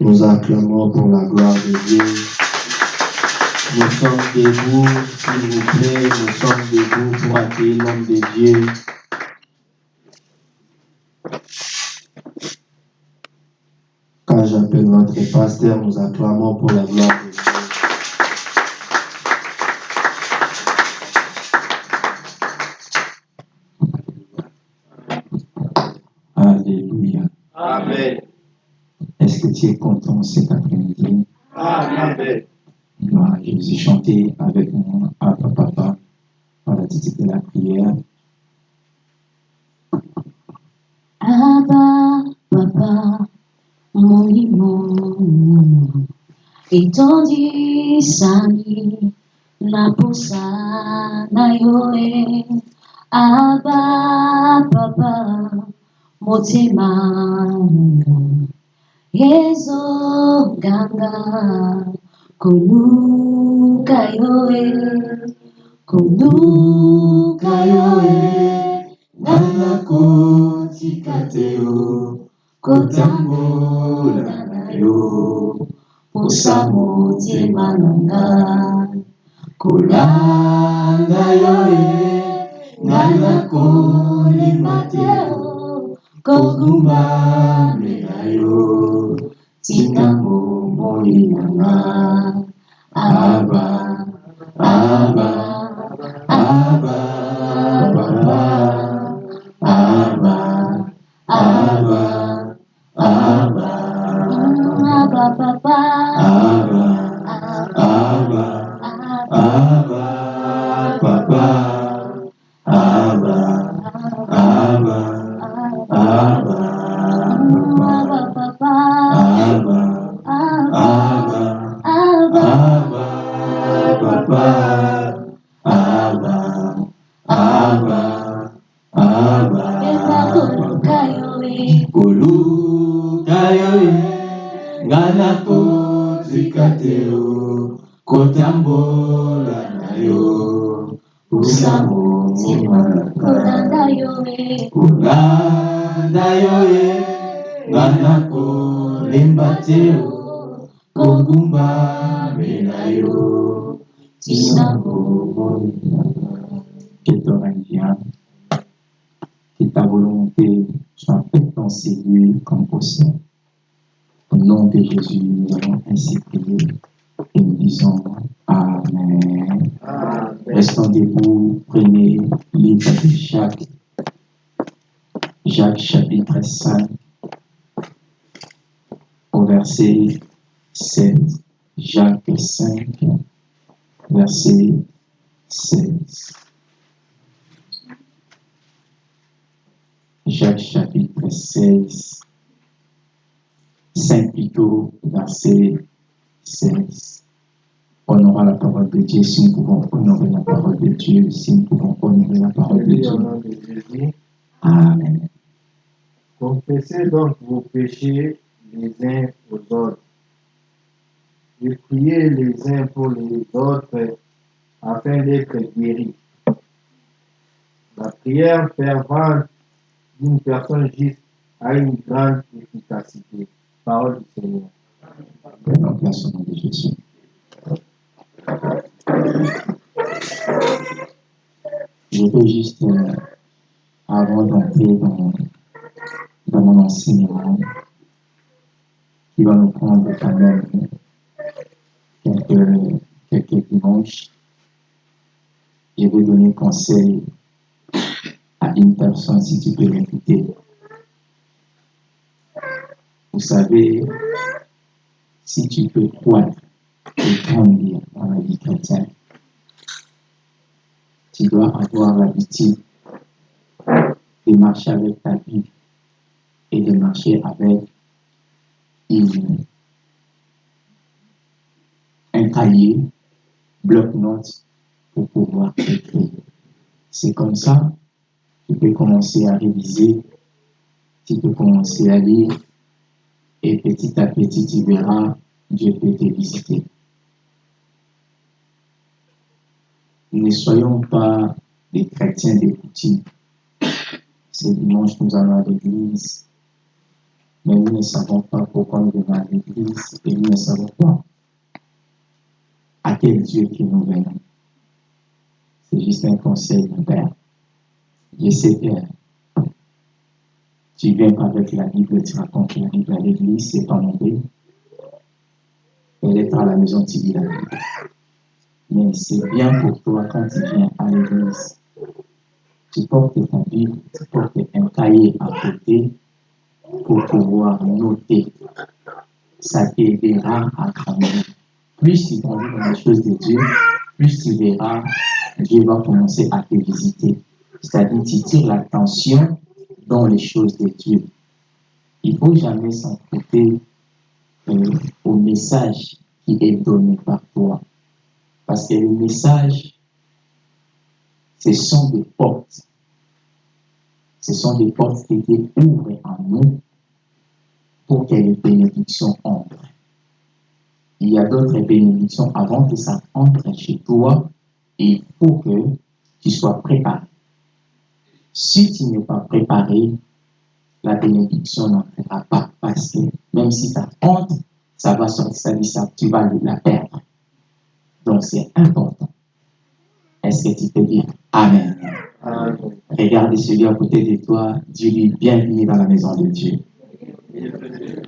Nous acclamons pour la gloire de Dieu. Nous sommes debout, s'il vous plaît, nous sommes debout pour accueillir l'homme de Dieu. Quand j'appelle notre pasteur, nous acclamons pour la gloire de Dieu. Tu es content cet après-midi? Amen. Gloire à Jésus. Chantez avec moi, Papa, Papa, par la titre de la prière. Abba, Papa, mon limon, étendu sani, na posa na yoe. Abba, Papa, motema nanga, yezo ganga, koluka yoe, koluka yoe, nanga kotika te yo, kotambola na yo, posa motema nanga, kolanda yo e, nanga kolima te yo, kogumbamela yo, cintamu mulialah Abah motema kolanda yo e, kolanda yo e, ngana kolemba te yo, kogumbamela yo, tina bomoi que ton règne vienne, que ta volonté soit faite dans ces lieux comme possible. Au nom de Jésus, nous allons ainsi prier et nous disons Amen. Restons debout, prenez livre de Jacques, Jacques chapitre 5, au verset 7. Jacques 5, verset 16. Jacques chapitre 16, 5 plutôt, verset 16. Honorons la parole de Dieu si nous pouvons honorer la parole de Dieu, si nous pouvons honorer la parole de Dieu. Amen. Confessez donc vos péchés les uns aux autres. Et priez les uns pour les autres afin d'être guéris. La prière fervente d'une personne juste a une grande efficacité. Parole du Seigneur. Je veux juste, euh, avant d'entrer dans, mon enseignement, qui va nous prendre quand même quelques, quelques dimanches, je vais donner conseil à une personne si tu peux m'écouter. Vous savez, si tu peux croître et grandir dans la vie chrétienne, tu dois avoir l'habitude de marcher avec ta Bible et de marcher avec une, un cahier, bloc-notes pour pouvoir écrire. C'est comme ça, tu peux commencer à réviser, tu peux commencer à lire et petit à petit, tu verras, Dieu peut te visiter. Ne soyons pas des chrétiens des boutiques. Ce dimanche, nous allons à l'église, mais nous ne savons pas pourquoi nous venons à l'église et nous ne savons pas à quel Dieu que nous venons. C'est juste un conseil, mon Père. Je sais, Père, tu viens avec la Bible, tu racontes la Bible à l'église, c'est pas mon but. Elle est à la maison, tu lis la Bible. Mais c'est bien pour toi quand tu viens à l'église. Tu portes ta Bible, tu portes un cahier à côté pour pouvoir noter. Ça t'aidera à grandir. Plus tu grandis dans les choses de Dieu, plus tu verras, Dieu va commencer à te visiter. C'est-à-dire, tu tires l'attention dans les choses de Dieu. Il ne faut jamais s'emprunter euh, au message qui est donné par toi. Parce que le message, ce sont des portes. Ce sont des portes qui Dieu ouvre en nous pour que les bénédictions entrent. Il y a d'autres bénédictions avant que ça entre chez toi. Et il faut que tu sois préparé. Si tu n'es pas préparé, la bénédiction n'entrera pas parce que même si ça entre, ça va sortir, ça, tu vas la perdre. Donc c'est important. Est-ce que tu peux dire Amen? Amen. Regarde celui à côté de toi, dis-lui bienvenue dans la maison de Dieu.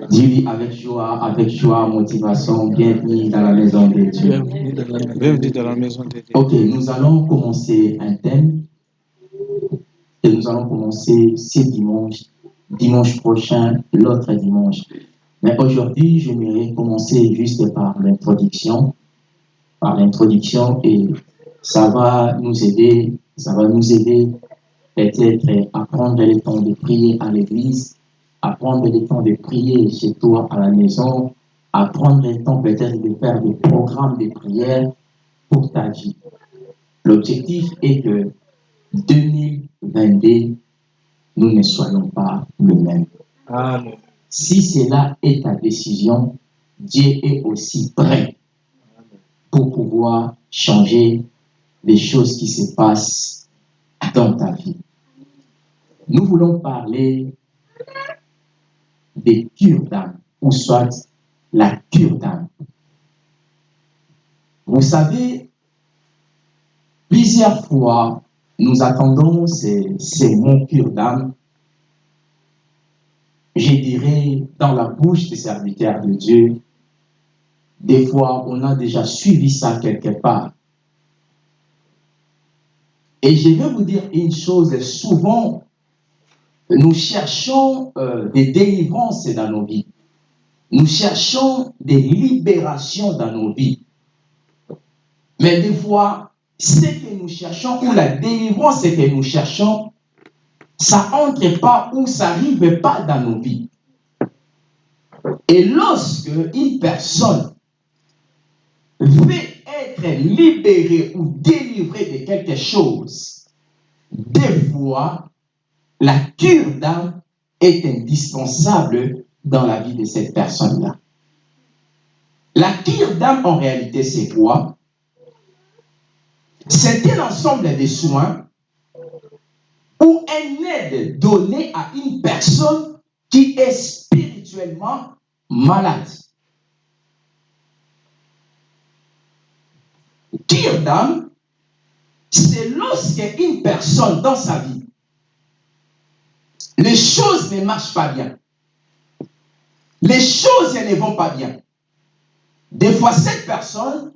Dis-lui avec joie, avec joie, motivation, bienvenue dans la maison de Dieu. Bienvenue dans la, bienvenue dans la maison de Dieu. Ok, nous allons commencer un thème et nous allons commencer ce dimanche, dimanche prochain, l'autre dimanche. Mais aujourd'hui, j'aimerais commencer juste par l'introduction, par l'introduction et ça va nous aider, ça va nous aider peut-être à prendre le temps de prier à l'église, à prendre le temps de prier chez toi à la maison, à prendre le temps peut-être de faire des programmes de prière pour ta vie. L'objectif est que 2022, nous ne soyons pas le même. Amen. Si cela est ta décision, Dieu est aussi prêt pour pouvoir changer les choses qui se passent dans ta vie. Nous voulons parler des cures d'âme, ou soit la cure d'âme. Vous savez, plusieurs fois, nous attendons ces, mots cure d'âme, je dirais, dans la bouche des serviteurs de Dieu. Des fois, on a déjà suivi ça quelque part. Et je vais vous dire une chose, souvent, nous cherchons euh, des délivrances dans nos vies. Nous cherchons des libérations dans nos vies. Mais des fois, ce que nous cherchons ou la délivrance que nous cherchons, ça entre pas ou ça n'arrive pas dans nos vies. Et lorsque une personne veut être libérée ou délivrée de quelque chose, des fois, la cure d'âme est indispensable dans la vie de cette personne-là. La cure d'âme, en réalité, c'est quoi? C'est un ensemble de soins ou une aide donnée à une personne qui est spirituellement malade. D'âme, c'est lorsque une personne dans sa vie les choses ne marchent pas bien. Les choses ne vont pas bien. Des fois, cette personne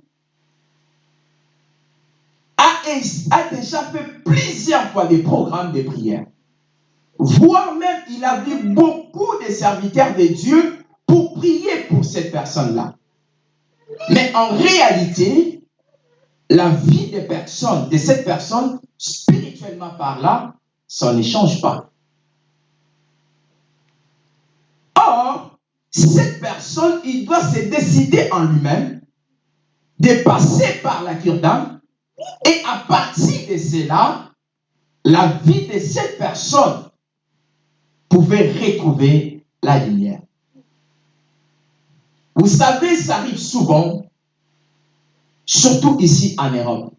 a, déjà fait plusieurs fois des programmes de prière. Voire même, il a vu beaucoup de serviteurs de Dieu pour prier pour cette personne-là. Mais en réalité, la vie des personnes, de cette personne, spirituellement parlant, ça ne change pas. Or, cette personne, il doit se décider en lui-même de passer par la cure d'âme et à partir de cela, la vie de cette personne pouvait retrouver la lumière. Vous savez, ça arrive souvent, surtout ici en Europe.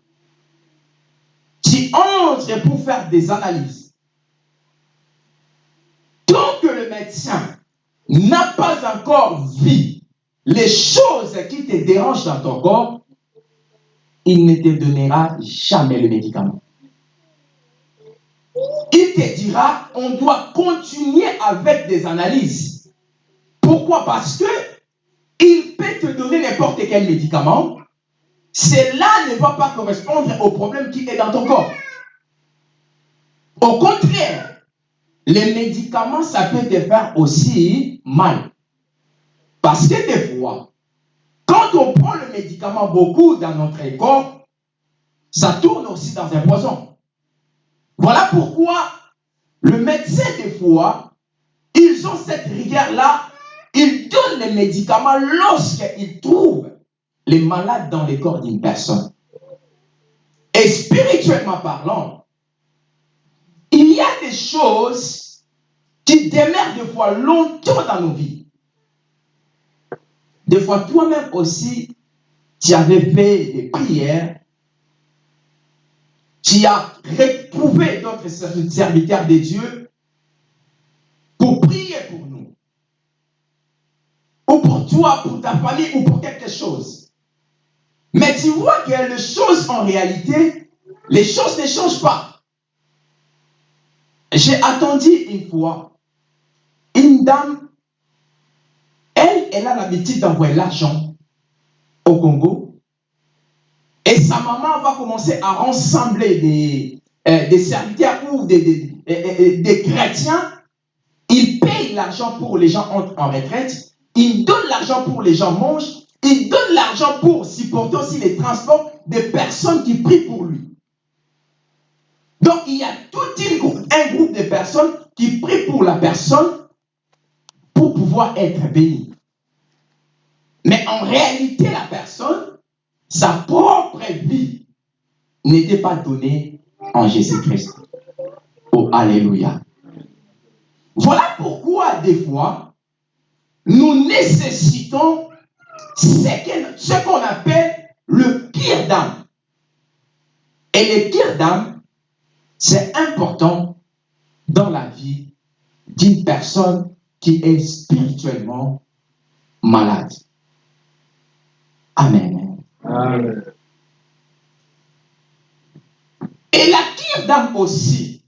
Tu entres pour faire des analyses. Tant que le médecin n'a pas encore vu les choses qui te dérangent dans ton corps, il ne te donnera jamais le médicament. Il te dira, on doit continuer avec des analyses. Pourquoi? Parce que il peut te donner n'importe quel médicament. Cela ne va pas correspondre au problème qui est dans ton corps. Au contraire, les médicaments, ça peut te faire aussi mal. Parce que des fois, quand on prend le médicament beaucoup dans notre corps, ça tourne aussi dans un poison. Voilà pourquoi le médecin, des fois, ils ont cette rigueur-là, ils donnent les médicaments lorsqu'ils trouvent les malades dans le corps d'une personne. Et spirituellement parlant, il y a des choses qui demeurent des fois longtemps dans nos vies. Des fois, toi-même aussi, tu avais fait des prières, tu as retrouvé d'autres serviteurs de Dieu pour prier pour nous. Ou pour toi, pour ta famille, ou pour quelque chose. Mais tu vois que les choses en réalité, les choses ne changent pas. J'ai attendu une fois une dame elle, a l'habitude d'envoyer l'argent au Congo. Et sa maman va commencer à rassembler des, euh, serviteurs ou des, des, des, chrétiens. Il paye l'argent pour les gens entrent en retraite. Il donne l'argent pour les gens mangent. Il donne l'argent pour supporter aussi les transports des personnes qui prient pour lui. Donc, il y a tout un groupe de personnes qui prient pour la personne pour pouvoir être béni. Mais en réalité, la personne, sa propre vie n'était pas donnée en Jésus-Christ. Oh, Alléluia. Voilà pourquoi, des fois, nous nécessitons ce qu'on appelle le pire d'âme. Et le pire d'âme, c'est important dans la vie d'une personne qui est spirituellement malade. Amen. Amen. Et la d'âme aussi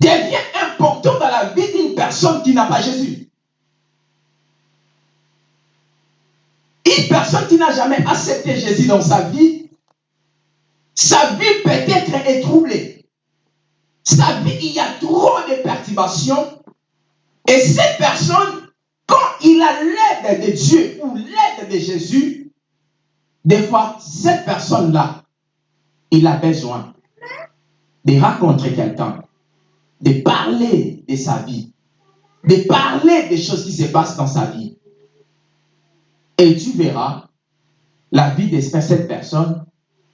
devient important dans la vie d'une personne qui n'a pas Jésus. Une personne qui n'a jamais accepté Jésus dans sa vie, sa vie peut-être est troublée. Sa vie, il y a trop de perturbations. Et cette personne, quand il a l'aide de Dieu ou l'aide de Jésus, des fois, cette personne-là, il a besoin de rencontrer quelqu'un, de parler de sa vie, de parler des choses qui se passent dans sa vie. Et tu verras, la vie de cette personne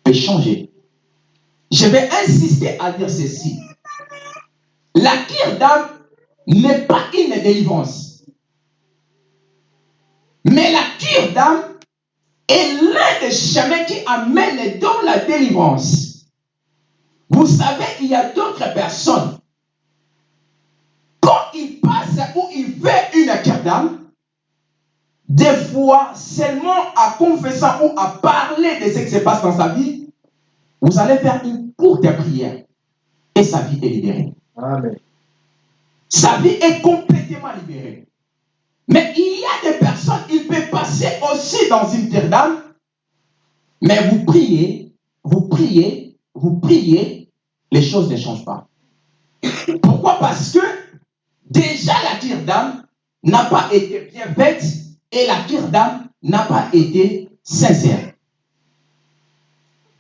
peut changer. Je vais insister à dire ceci. La cure d'âme n'est pas une délivrance. Mais la cure d'âme est l'un des chemins qui amène dans la délivrance. Vous savez, il y a d'autres personnes. Quand ils passent ou ils fait une cure d'âme, des fois, seulement à confesser ou à parler de ce qui se passe dans sa vie, vous allez faire une courte prière et sa vie est libérée. Amen. Sa vie est complètement libérée. Mais il y a des personnes, il peut passer aussi dans une terre d'âme, mais vous priez, vous priez, vous priez, les choses ne changent pas. Pourquoi? Parce que déjà la tire d'âme n'a pas été bien faite et la tire d'âme n'a pas été sincère.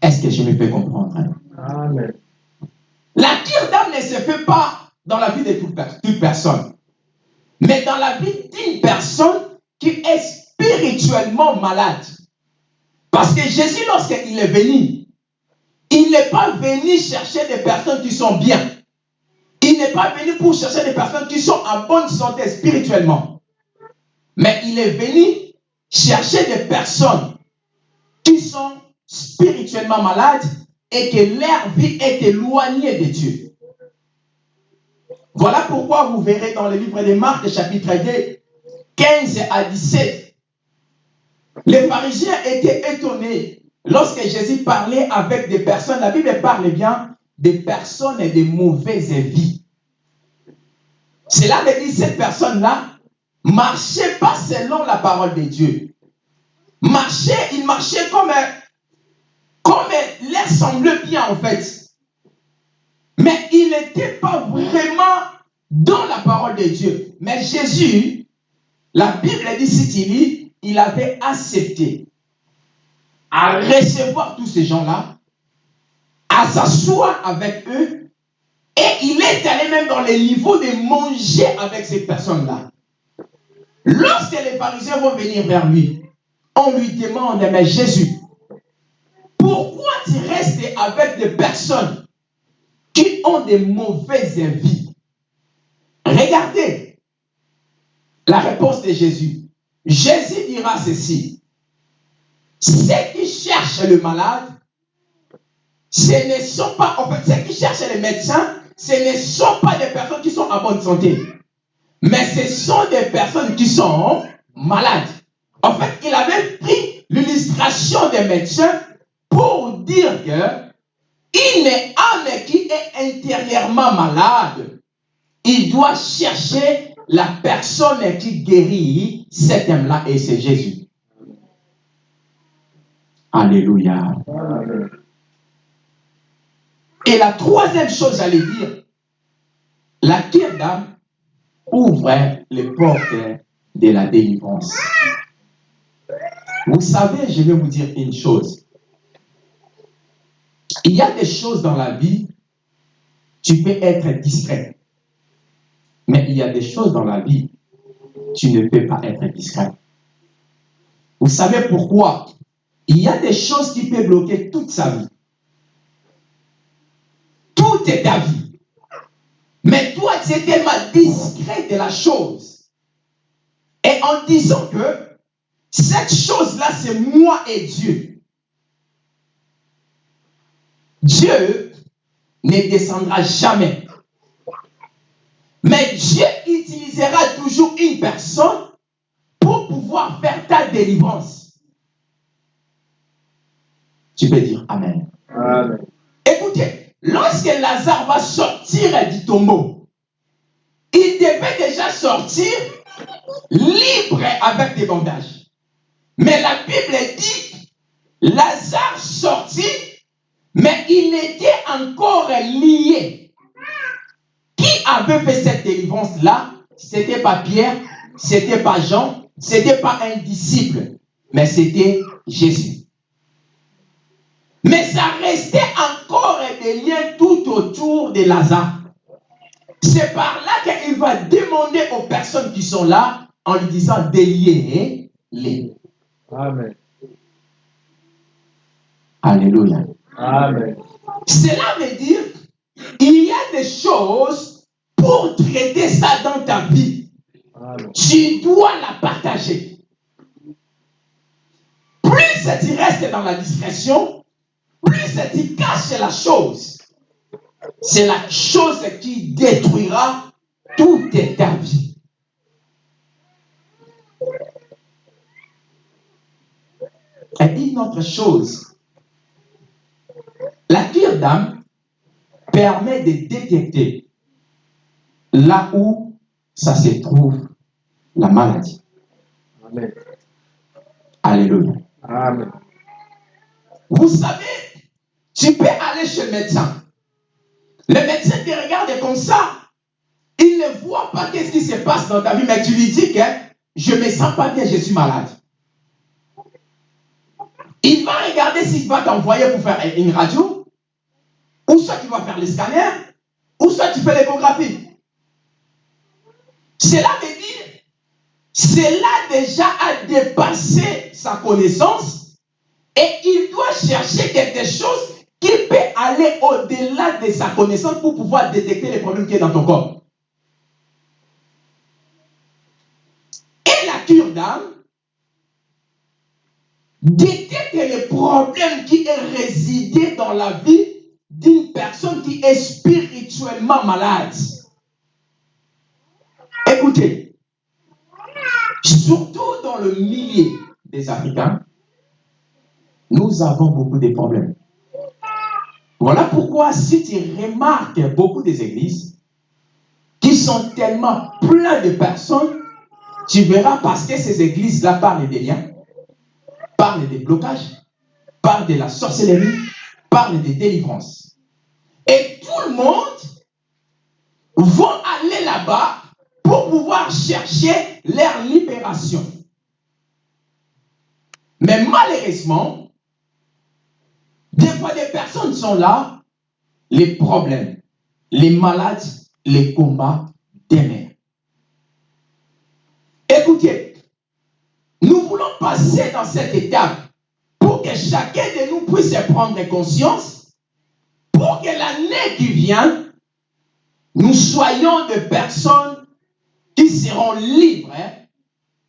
Est-ce que je me fais comprendre? Hein? Amen. La tire d'âme ne se fait pas dans la vie de toute, toute personne, mais dans la vie d'une personne qui est spirituellement malade. Parce que Jésus, lorsqu'il est venu, il n'est pas venu chercher des personnes qui sont bien. Il n'est pas venu pour chercher des personnes qui sont en bonne santé spirituellement. Mais il est venu chercher des personnes qui sont spirituellement malades et que leur vie est éloignée de Dieu. Voilà pourquoi vous verrez dans le livre de Marc, chapitre 2, 15 à 17, les pharisiens étaient étonnés lorsque Jésus parlait avec des personnes. La Bible parle bien des personnes de mauvaise vie. Cela veut dire cette personne-là marchait pas selon la parole de Dieu. Marchait, il marchait comme, comme l'air semblait bien en fait. Mais il n'était pas vraiment dans la parole de Dieu. Mais Jésus, la Bible dit, si il avait accepté à recevoir tous ces gens-là, à s'asseoir avec eux, et il est allé même dans les niveaux de manger avec ces personnes-là. Lorsque les pharisiens vont venir vers lui, on lui demande, mais Jésus, pourquoi tu restes avec des personnes ont des mauvaises vies Regardez la réponse de Jésus. Jésus dira ceci. Ceux qui cherchent le malade, ce ne sont pas, en fait, ceux qui cherchent les médecins, ce ne sont pas des personnes qui sont en bonne santé. Mais ce sont des personnes qui sont malades. En fait, il avait pris l'illustration des médecins pour dire que une âme qui est intérieurement malade, il doit chercher la personne qui guérit cet âme-là et c'est Jésus. Alléluia. Et la troisième chose, j'allais dire, la tire d'âme ouvre les portes de la délivrance. Vous savez, je vais vous dire une chose. Il y a des choses dans la vie, tu peux être discret. Mais il y a des choses dans la vie, tu ne peux pas être discret. Vous savez pourquoi? Il y a des choses qui peuvent bloquer toute sa vie. Tout est ta vie. Mais toi, tu es tellement discret de la chose. Et en disant que cette chose-là, c'est moi et Dieu. Dieu ne descendra jamais. Mais Dieu utilisera toujours une personne pour pouvoir faire ta délivrance. Tu peux dire Amen. Amen. Écoutez, lorsque Lazare va sortir du tombeau, il devait déjà sortir libre avec des bandages. Mais la Bible dit, Lazare sortit, mais il était encore lié. Qui avait fait cette délivrance-là? C'était pas Pierre, c'était pas Jean, c'était pas un disciple, mais c'était Jésus. Mais ça restait encore des liens tout autour de Lazare. C'est par là qu'il va demander aux personnes qui sont là en lui disant déliez-les. Amen. Alléluia. Amen. Cela veut dire il y a des choses pour traiter ça dans ta vie. Amen. Tu dois la partager. Plus tu restes dans la discrétion, plus tu caches la chose. C'est la chose qui détruira toute ta vie. Et une autre chose, la tire d'âme permet de détecter là où ça se trouve la maladie. Amen. Alléluia. Amen. Vous savez, tu peux aller chez le médecin. Le médecin te regarde comme ça. Il ne voit pas qu'est-ce qui se passe dans ta vie, mais tu lui dis que je ne me sens pas bien, je suis malade. Il va regarder s'il va t'envoyer pour faire une radio, vas faire le scanner, ou soit tu fais l'échographie. Cela veut dire, cela déjà a dépassé sa connaissance et il doit chercher quelque chose qui peut aller au-delà de sa connaissance pour pouvoir détecter les problèmes qui sont dans ton corps. Et la cure d'âme détecte les problèmes qui est résidé dans la vie d'une personne qui est spirituellement malade. Écoutez, surtout dans le milieu des Africains, nous avons beaucoup de problèmes. Voilà pourquoi si tu remarques beaucoup des églises qui sont tellement pleines de personnes, tu verras parce que ces églises-là parlent des liens, parlent des blocages, parlent de la sorcellerie, parlent des délivrances. Et tout le monde va aller là-bas pour pouvoir chercher leur libération. Mais malheureusement, des fois des personnes sont là, les problèmes, les malades, les combats des Écoutez, nous voulons passer dans cette étape pour que chacun de nous puisse prendre conscience, pour que l'année qui vient, nous soyons des personnes qui seront libres hein,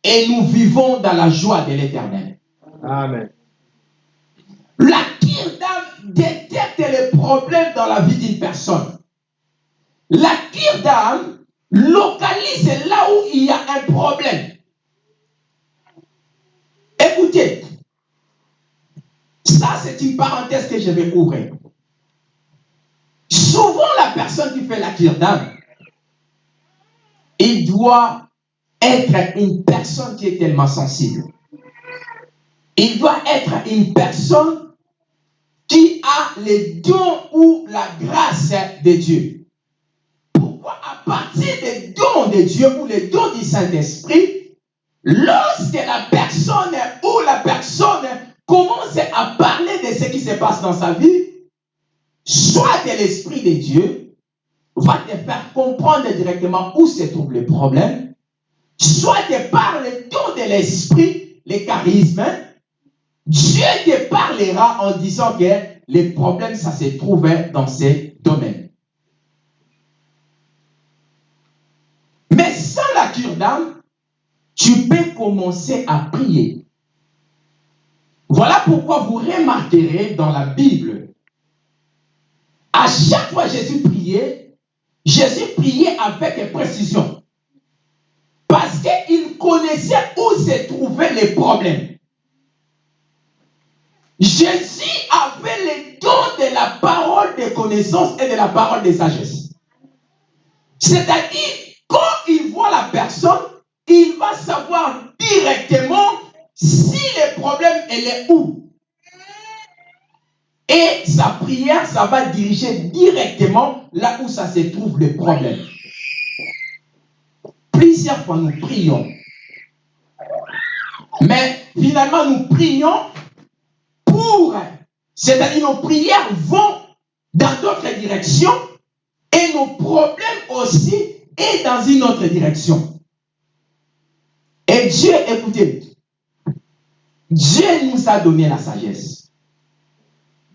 et nous vivons dans la joie de l'éternel. Amen. La cure d'âme détecte les problèmes dans la vie d'une personne. La cure d'âme localise là où il y a un problème. Écoutez, ça c'est une parenthèse que je vais ouvrir. Souvent la personne qui fait la cure d'âme, il doit être une personne qui est tellement sensible. Il doit être une personne qui a les dons ou la grâce de Dieu. Pourquoi à partir des dons de Dieu ou les dons du Saint-Esprit, lorsque la personne ou la personne commence à parler de ce qui se passe dans sa vie, soit de l'Esprit de Dieu va te faire comprendre directement où se trouve le problème, soit de par le don de l'Esprit, les charismes, Dieu te parlera en disant que les problèmes, ça se trouvait dans ces domaines. Mais sans la cure d'âme, tu peux commencer à prier. Voilà pourquoi vous remarquerez dans la Bible, à chaque fois Jésus priait, Jésus priait avec précision. Parce qu'il connaissait où se trouvaient les problèmes. Jésus avait le don de la parole de connaissance et de la parole de sagesse. C'est-à-dire, quand il voit la personne, il va savoir directement si le problème est où. Et sa prière, ça va diriger directement là où ça se trouve le problème. Plusieurs fois, nous prions. Mais finalement, nous prions c'est-à-dire nos prières vont dans d'autres directions et nos problèmes aussi est dans une autre direction. Et Dieu, écoutez, Dieu nous a donné la sagesse.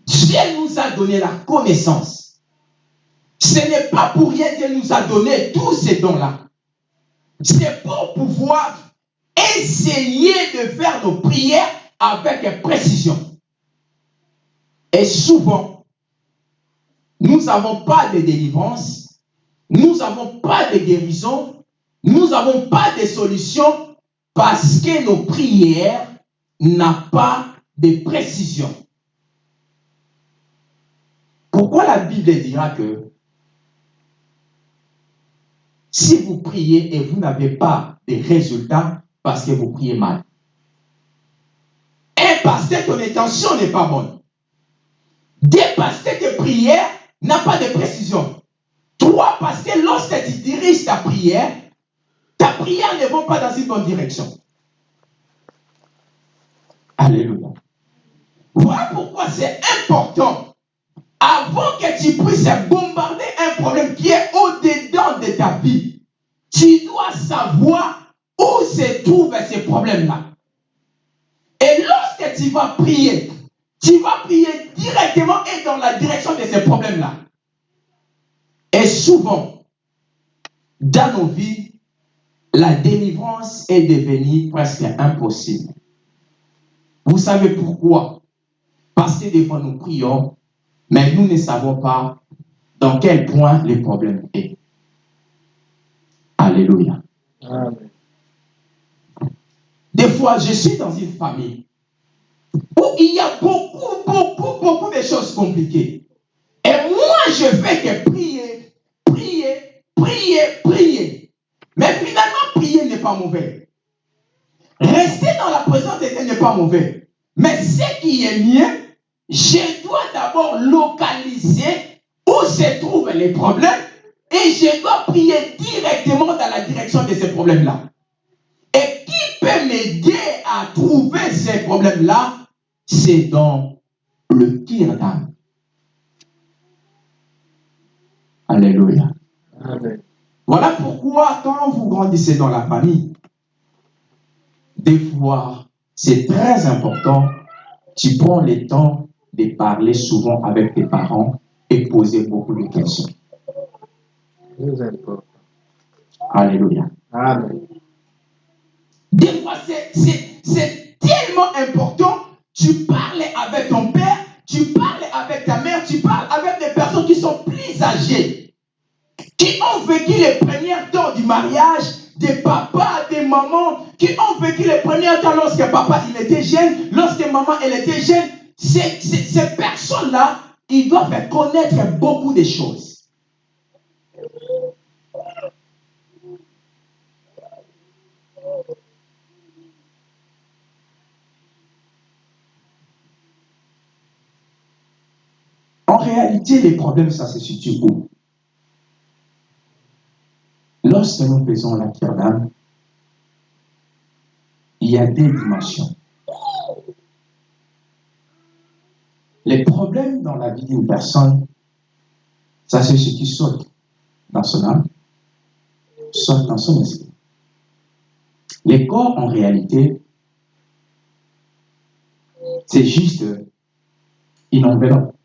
Dieu nous a donné la connaissance. Ce n'est pas pour rien qu'il nous a donné tous ces dons-là. C'est pour pouvoir essayer de faire nos prières avec précision. Et souvent, nous n'avons pas de délivrance, nous n'avons pas de guérison, nous n'avons pas de solution parce que nos prières n'ont pas de précision. La Bible dira que si vous priez et vous n'avez pas de résultats parce que vous priez mal, parce que ton intention n'est pas bonne, dépasser tes prières n'a pas de précision. Trois, que lorsque tu diriges ta prière, ta prière ne va pas dans une bonne direction. Alléluia. Voilà pourquoi c'est important, avant que tu puisses bombarder un problème qui est au-dedans de ta vie, tu dois savoir où se trouvent ces problèmes-là. Et lorsque tu vas prier, tu vas prier directement et dans la direction de ces problèmes-là. Et souvent, dans nos vies, la délivrance est devenue presque impossible. Vous savez pourquoi? Parce que des fois nous prions, mais nous ne savons pas dans quel point le problème est. Alléluia. Amen. Des fois, je suis dans une famille où il y a beaucoup, beaucoup, beaucoup de choses compliquées. Et moi, je fais que prier, prier, prier, prier. Mais finalement, prier n'est pas mauvais. Rester dans la présence de Dieu n'est pas mauvais. Mais ce qui est mieux, je dois d'abord localiser où se trouvent les problèmes et je dois prier directement dans la direction de ces problèmes-là. Et qui peut m'aider à trouver ces problèmes-là? C'est dans le Kirdam. Alléluia. Amen. Voilà pourquoi quand vous grandissez dans la famille, des fois, c'est très important, tu prends le temps de parler souvent avec tes parents et poser beaucoup de questions. Alléluia. Amen. Des fois, c'est tellement important. Tu parles avec ton père, tu parles avec ta mère, tu parles avec des personnes qui sont plus âgées, qui ont vécu les premiers temps du mariage, des papas, des mamans, qui ont vécu les premiers temps lorsque papa il était jeune, lorsque maman elle était jeune. Ces, personnes-là, ils doivent connaître beaucoup de choses. En réalité, les problèmes, ça se situe où? Lorsque nous faisons la d'âme, il y a deux dimensions. Les problèmes dans la vie d'une personne, ça se situe soit dans son âme, soit dans son esprit. Les corps, en réalité, c'est juste une enveloppe.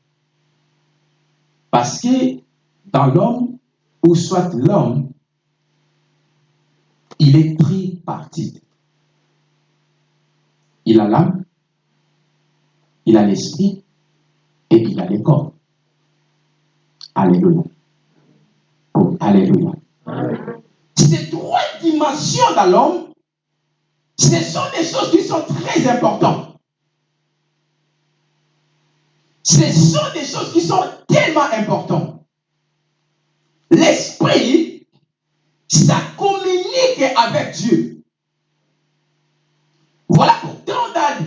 Parce que dans l'homme, ou soit l'homme, il est pris parti. Il a l'âme, il a l'esprit et il a le corps. Alléluia. Oh, alléluia. Ces trois dimensions dans l'homme, ce sont des choses qui sont très importantes. Ce sont des choses qui sont tellement importantes. L'esprit, ça communique avec Dieu. Voilà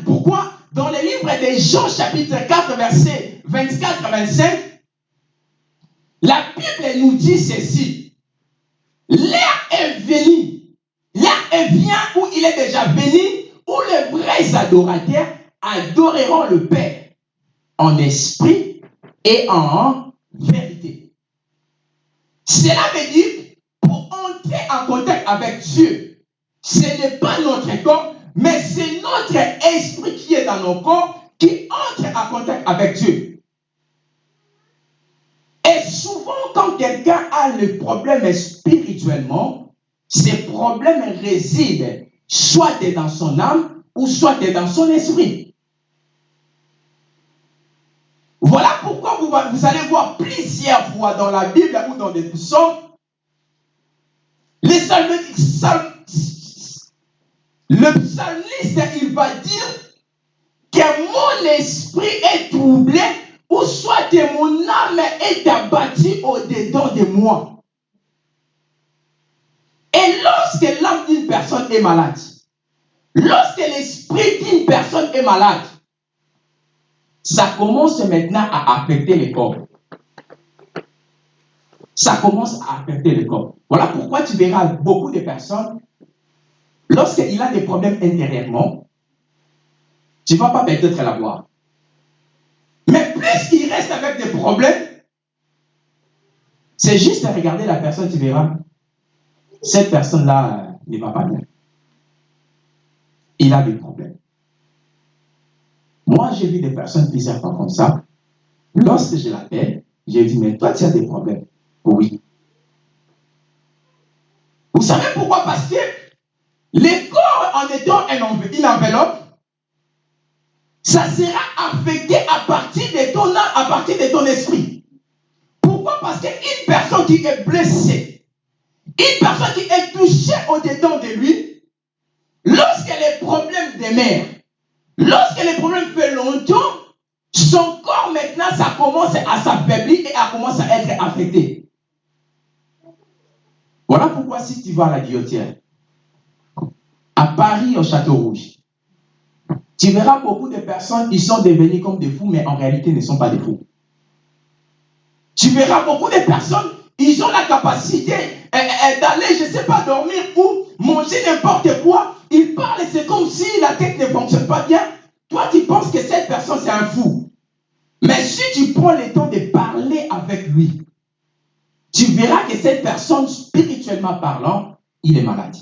pourquoi dans le livre de Jean chapitre 4 verset 24 à 25, la Bible nous dit ceci. L'heure est venue. L'heure est bien où il est déjà venu, où les vrais adorateurs adoreront le Père en esprit et en vérité. Cela veut dire, pour entrer en contact avec Dieu, ce n'est pas notre corps, mais c'est notre esprit qui est dans nos corps qui entre en contact avec Dieu. Et souvent, quand quelqu'un a le problème spirituellement, ces problèmes résident soit dans son âme ou soit dans son esprit. Voilà pourquoi vous, allez voir plusieurs fois dans la Bible ou dans des psaumes, les psalmistes, psalm- le psalmiste, il va dire que mon esprit est troublé ou soit que mon âme est abattue au-dedans de moi. Et lorsque l'âme d'une personne est malade, lorsque l'esprit d'une personne est malade, ça commence maintenant à affecter le corps. Ça commence à affecter le corps. Voilà pourquoi tu verras beaucoup de personnes, lorsqu'il a des problèmes intérieurement, tu ne vas pas peut-être la voir. Mais plus il reste avec des problèmes, c'est juste à regarder la personne, tu verras, cette personne-là euh, ne va pas bien. Il a des problèmes. Moi, j'ai vu des personnes plusieurs fois comme ça. Lorsque je l'appelle, j'ai dit, mais toi, tu as des problèmes. Oui. Vous savez pourquoi Parce que le corps, en étant une enveloppe, ça sera affecté à partir de ton âme, à partir de ton esprit. Pourquoi? Parce qu'une personne qui est blessée, Une personne qui est touchée au-dedans de lui, lorsque les problèmes demeurent, lorsque les problèmes fait longtemps, son corps maintenant, ça commence à s'affaiblir et à commence à être affecté. Voilà pourquoi si tu vas à la guillotière, à Paris, au Château Rouge, tu verras beaucoup de personnes qui sont devenues comme des fous, mais en réalité ne sont pas des fous. Tu verras beaucoup de personnes, ils ont la capacité eh, eh, d'aller, je ne sais pas, dormir ou manger n'importe quoi. Ils parlent, c'est comme si la tête ne fonctionne pas bien. Toi, tu penses que cette personne, c'est un fou. Mais si tu prends le temps de parler avec lui, tu verras que cette personne, spirituellement parlant, il est malade.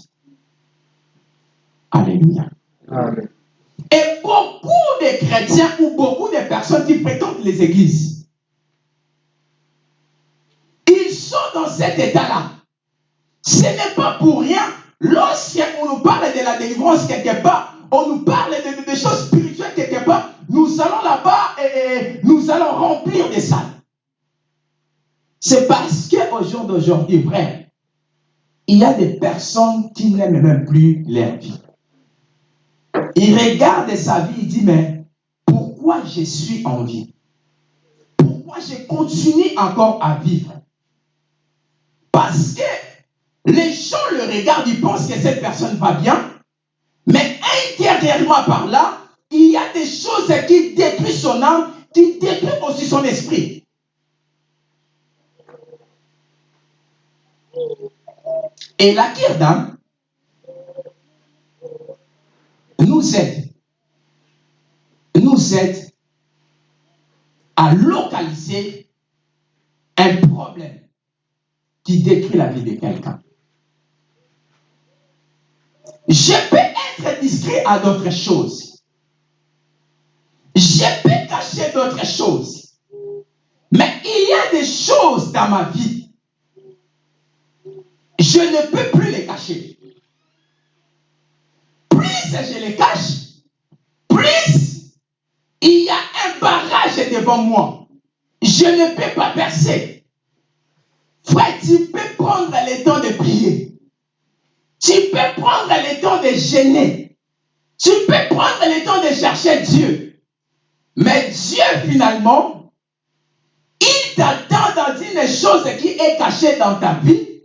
Alléluia. Amen. Et beaucoup de chrétiens ou beaucoup de personnes qui fréquentent les églises, ils sont dans cet état-là. Ce n'est pas pour rien. Lorsqu'on nous parle de la délivrance quelque part, on nous parle de, de choses spirituelles quelque part, nous allons là-bas et, nous allons remplir des salles. C'est parce qu'au jour d'aujourd'hui, vrai, il y a des personnes qui n'aiment même plus leur vie. Il regarde sa vie, il dit, mais pourquoi je suis en vie? Pourquoi je continue encore à vivre? Parce que les gens le regardent, ils pensent que cette personne va bien, mais intérieurement par là, il y a des choses qui détruisent son âme, qui détruisent aussi son esprit. Et la d'âme nous aide, nous aide à localiser un problème qui détruit la vie de quelqu'un. Je peux être discret à d'autres choses. Je peux cacher d'autres choses. Mais il y a des choses dans ma vie. Je ne peux plus les cacher. Je les cache, plus il y a un barrage devant moi. Je ne peux pas percer. Frère, tu peux prendre le temps de prier. Tu peux prendre le temps de gêner. Tu peux prendre le temps de chercher Dieu. Mais Dieu, finalement, il t'attend dans une chose qui est cachée dans ta vie.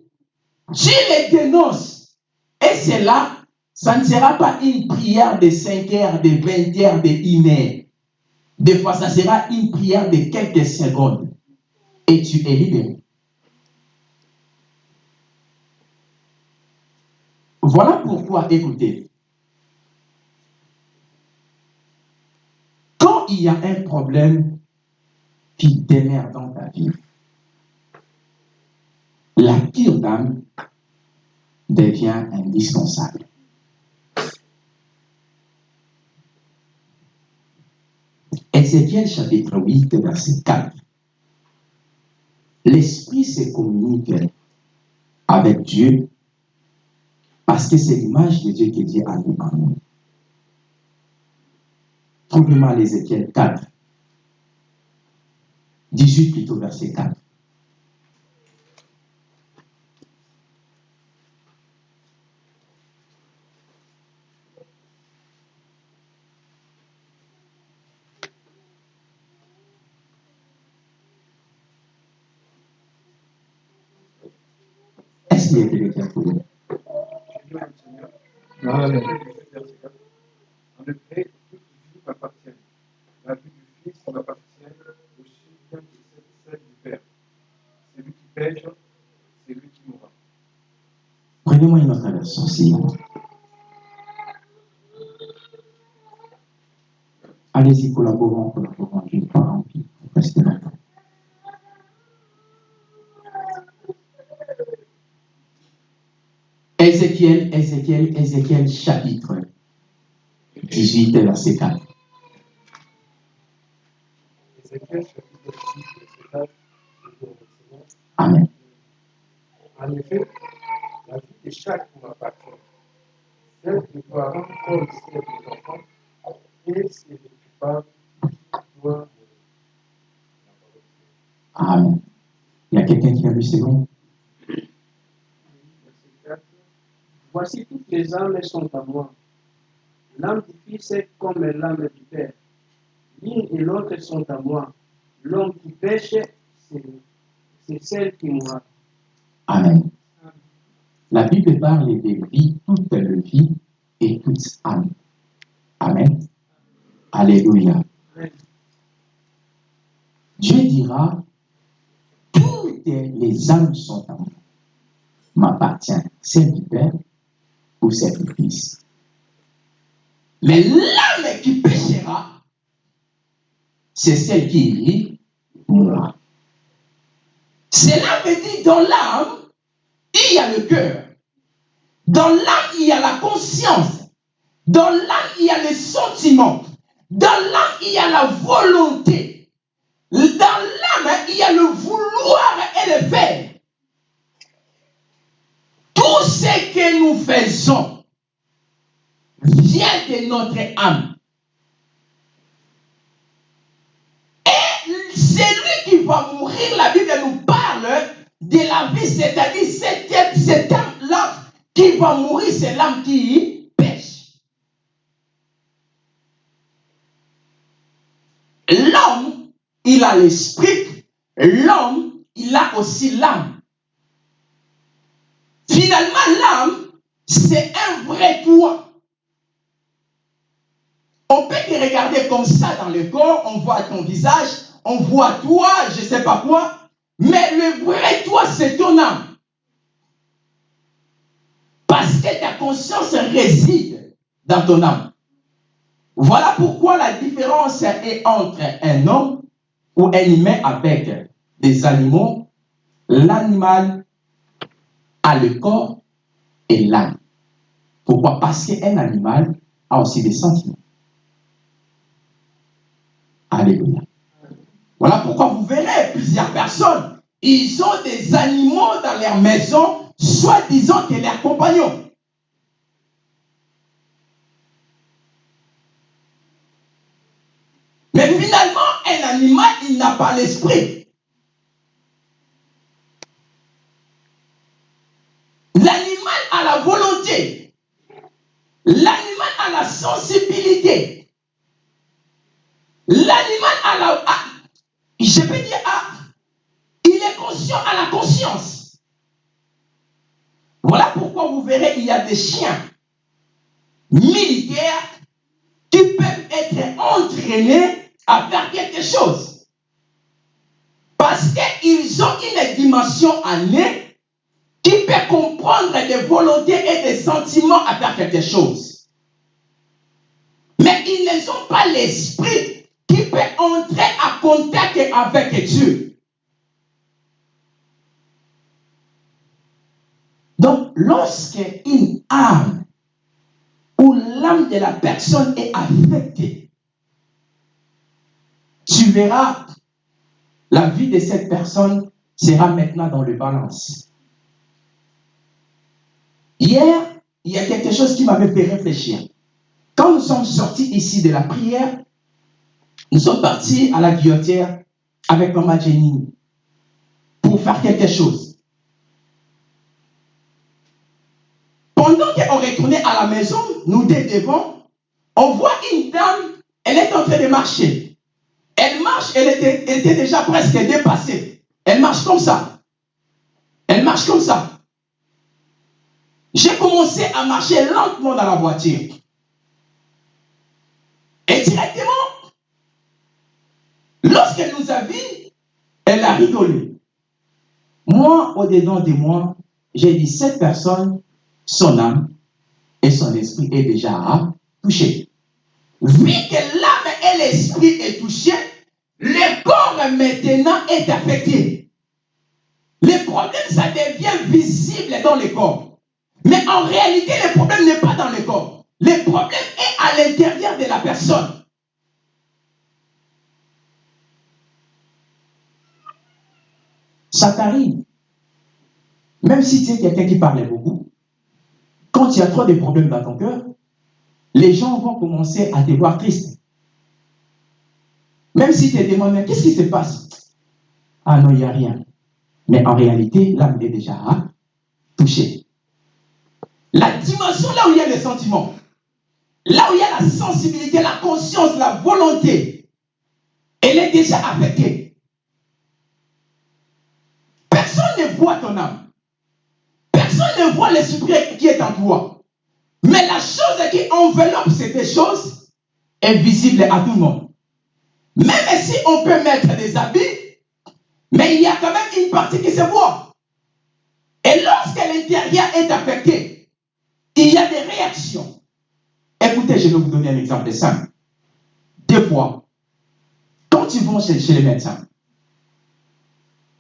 Tu les dénonces. Et c'est là, ça ne sera pas une prière de 5 heures, de 20 heures, de 1 heure. Des fois, ça sera une prière de quelques secondes. Et tu es libéré. Voilà pourquoi, écoutez, il y a un problème qui demeure dans ta vie, la pire d'âme devient indispensable. Ézéchiel chapitre 8, verset 4. L'Esprit se communique avec Dieu parce que c'est l'image de Dieu que Dieu a mis en nous. Trouvez-moi l'Ézéchiel 4. 18 plutôt, verset 4. Est-ce qu'il y a quelqu'un pour vous Amen. En effet, toute vie m'appartient. La vie du Fils m'appartient aussi bien que celle du Père. Celui qui pêche, c'est lui qui mourra. Prenez-moi une autre version, s'il vous plaît. Allez-y, collaborons, collaborons, je ne pas rempli. Restez là. Ézéchiel, Ézéchiel, Ézéchiel, chapitre 18, verset 4. Ézéchiel chapitre 6, verset 4, je vous remercie. Amen. En effet, la vie de chaque m'appartient. Celle des parents comme celle des enfants, et c'est le coupable qui doit la parole. Amen. Il y a quelqu'un qui a vu, c'est bon Âmes sont à moi. L'âme du Fils est comme l'âme du Père. L'une et l'autre sont à moi. L'homme qui pêche, c'est celle qui mourra. Amen. La Bible parle de vie, toute vie et toute âme. Amen. Alléluia. Dieu dira, toutes les âmes sont à moi. M'appartient celle du Père Fils. Mais l'âme qui péchera, c'est celle qui mourra. Cela veut dire dans l'âme, il y a le cœur. Dans l'âme, il y a la conscience. Dans l'âme, il y a les sentiments. Dans l'âme, il y a la volonté. Dans l'âme, il y a le vouloir et le faire. Ce que nous faisons vient de notre âme. Et celui qui va mourir, la Bible nous parle de la vie, c'est-à-dire cette, cette âme-là qui va mourir, c'est l'âme qui pêche. L'homme, il a l'esprit, l'homme, il a aussi l'âme. Finalement, l'âme, c'est un vrai toi. On peut te regarder comme ça dans le corps, on voit ton visage, on voit toi, je ne sais pas quoi, mais le vrai toi, c'est ton âme. Parce que ta conscience réside dans ton âme. Voilà pourquoi la différence est entre un homme ou un humain avec des animaux. L'animal a le corps et l'âme. Pourquoi? Parce qu'un animal a aussi des sentiments. Alléluia. Voilà pourquoi vous verrez plusieurs personnes, ils ont des animaux dans leur maison, soit disant que leurs compagnons. Mais finalement, un animal, il n'a pas l'esprit. L'animal a la volonté. L'animal a la sensibilité. L'animal a la... je peux dire, il est conscient à la conscience. Voilà pourquoi vous verrez, il y a des chiens militaires qui peuvent être entraînés à faire quelque chose. Parce qu'ils ont une dimension année comprendre des volontés et des sentiments à faire quelque chose. Mais ils n'ont pas l'esprit qui peut entrer en contact avec Dieu. Donc, lorsque une âme ou l'âme de la personne est affectée, tu verras, la vie de cette personne sera maintenant dans le balance. Hier, il y a quelque chose qui m'avait fait réfléchir. Quand nous sommes sortis ici de la prière, nous sommes partis à la guillotière avec Maman Jenny pour faire quelque chose. Pendant qu'on retournait à la maison, nous deux devant, on voit une dame, elle est en train de marcher. Elle marche, elle était déjà presque dépassée. Elle marche comme ça. Elle marche comme ça. À marcher lentement dans la voiture. Et directement, lorsqu'elle nous a vus, elle a rigolé. Moi, au-dedans de moi, j'ai dit, cette personne, son âme et son esprit est déjà touché. Vu que l'âme et l'esprit est touché, le corps maintenant est affecté. Le problème, ça devient visible dans le corps. Mais en réalité, le problème n'est pas dans le corps. Le problème est à l'intérieur de la personne. Ça t'arrive. Même si tu es quelqu'un qui parlait beaucoup, quand il y a trop de problèmes dans ton cœur, les gens vont commencer à te voir triste. Même si tu te demandes, qu'est-ce qui se passe? Ah non, il n'y a rien. Mais en réalité, l'âme est déjà touchée. La dimension là où il y a les sentiments, là où il y a la sensibilité, la conscience, la volonté, elle est déjà affectée. Personne ne voit ton âme. Personne ne voit l'esprit qui est en toi. Mais la chose qui enveloppe ces choses est visible à tout le monde. Même si on peut mettre des habits, mais il y a quand même une partie qui se voit. Et lorsque l'intérieur est affecté, il y a des réactions. Écoutez, je vais vous donner un exemple simple. Des fois, quand tu vas chez, chez les médecins,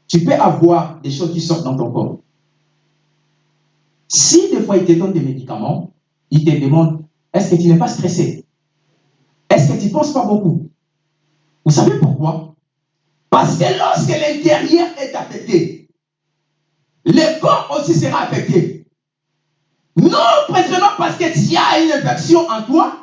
tu peux avoir des choses qui sortent dans ton corps. Si des fois il te donne des médicaments, il te demande est-ce que tu n'es pas stressé? Est-ce que tu ne penses pas beaucoup? Vous savez pourquoi? Parce que lorsque l'intérieur est affecté, le corps aussi sera affecté. Non précisément parce que tu as une infection en toi,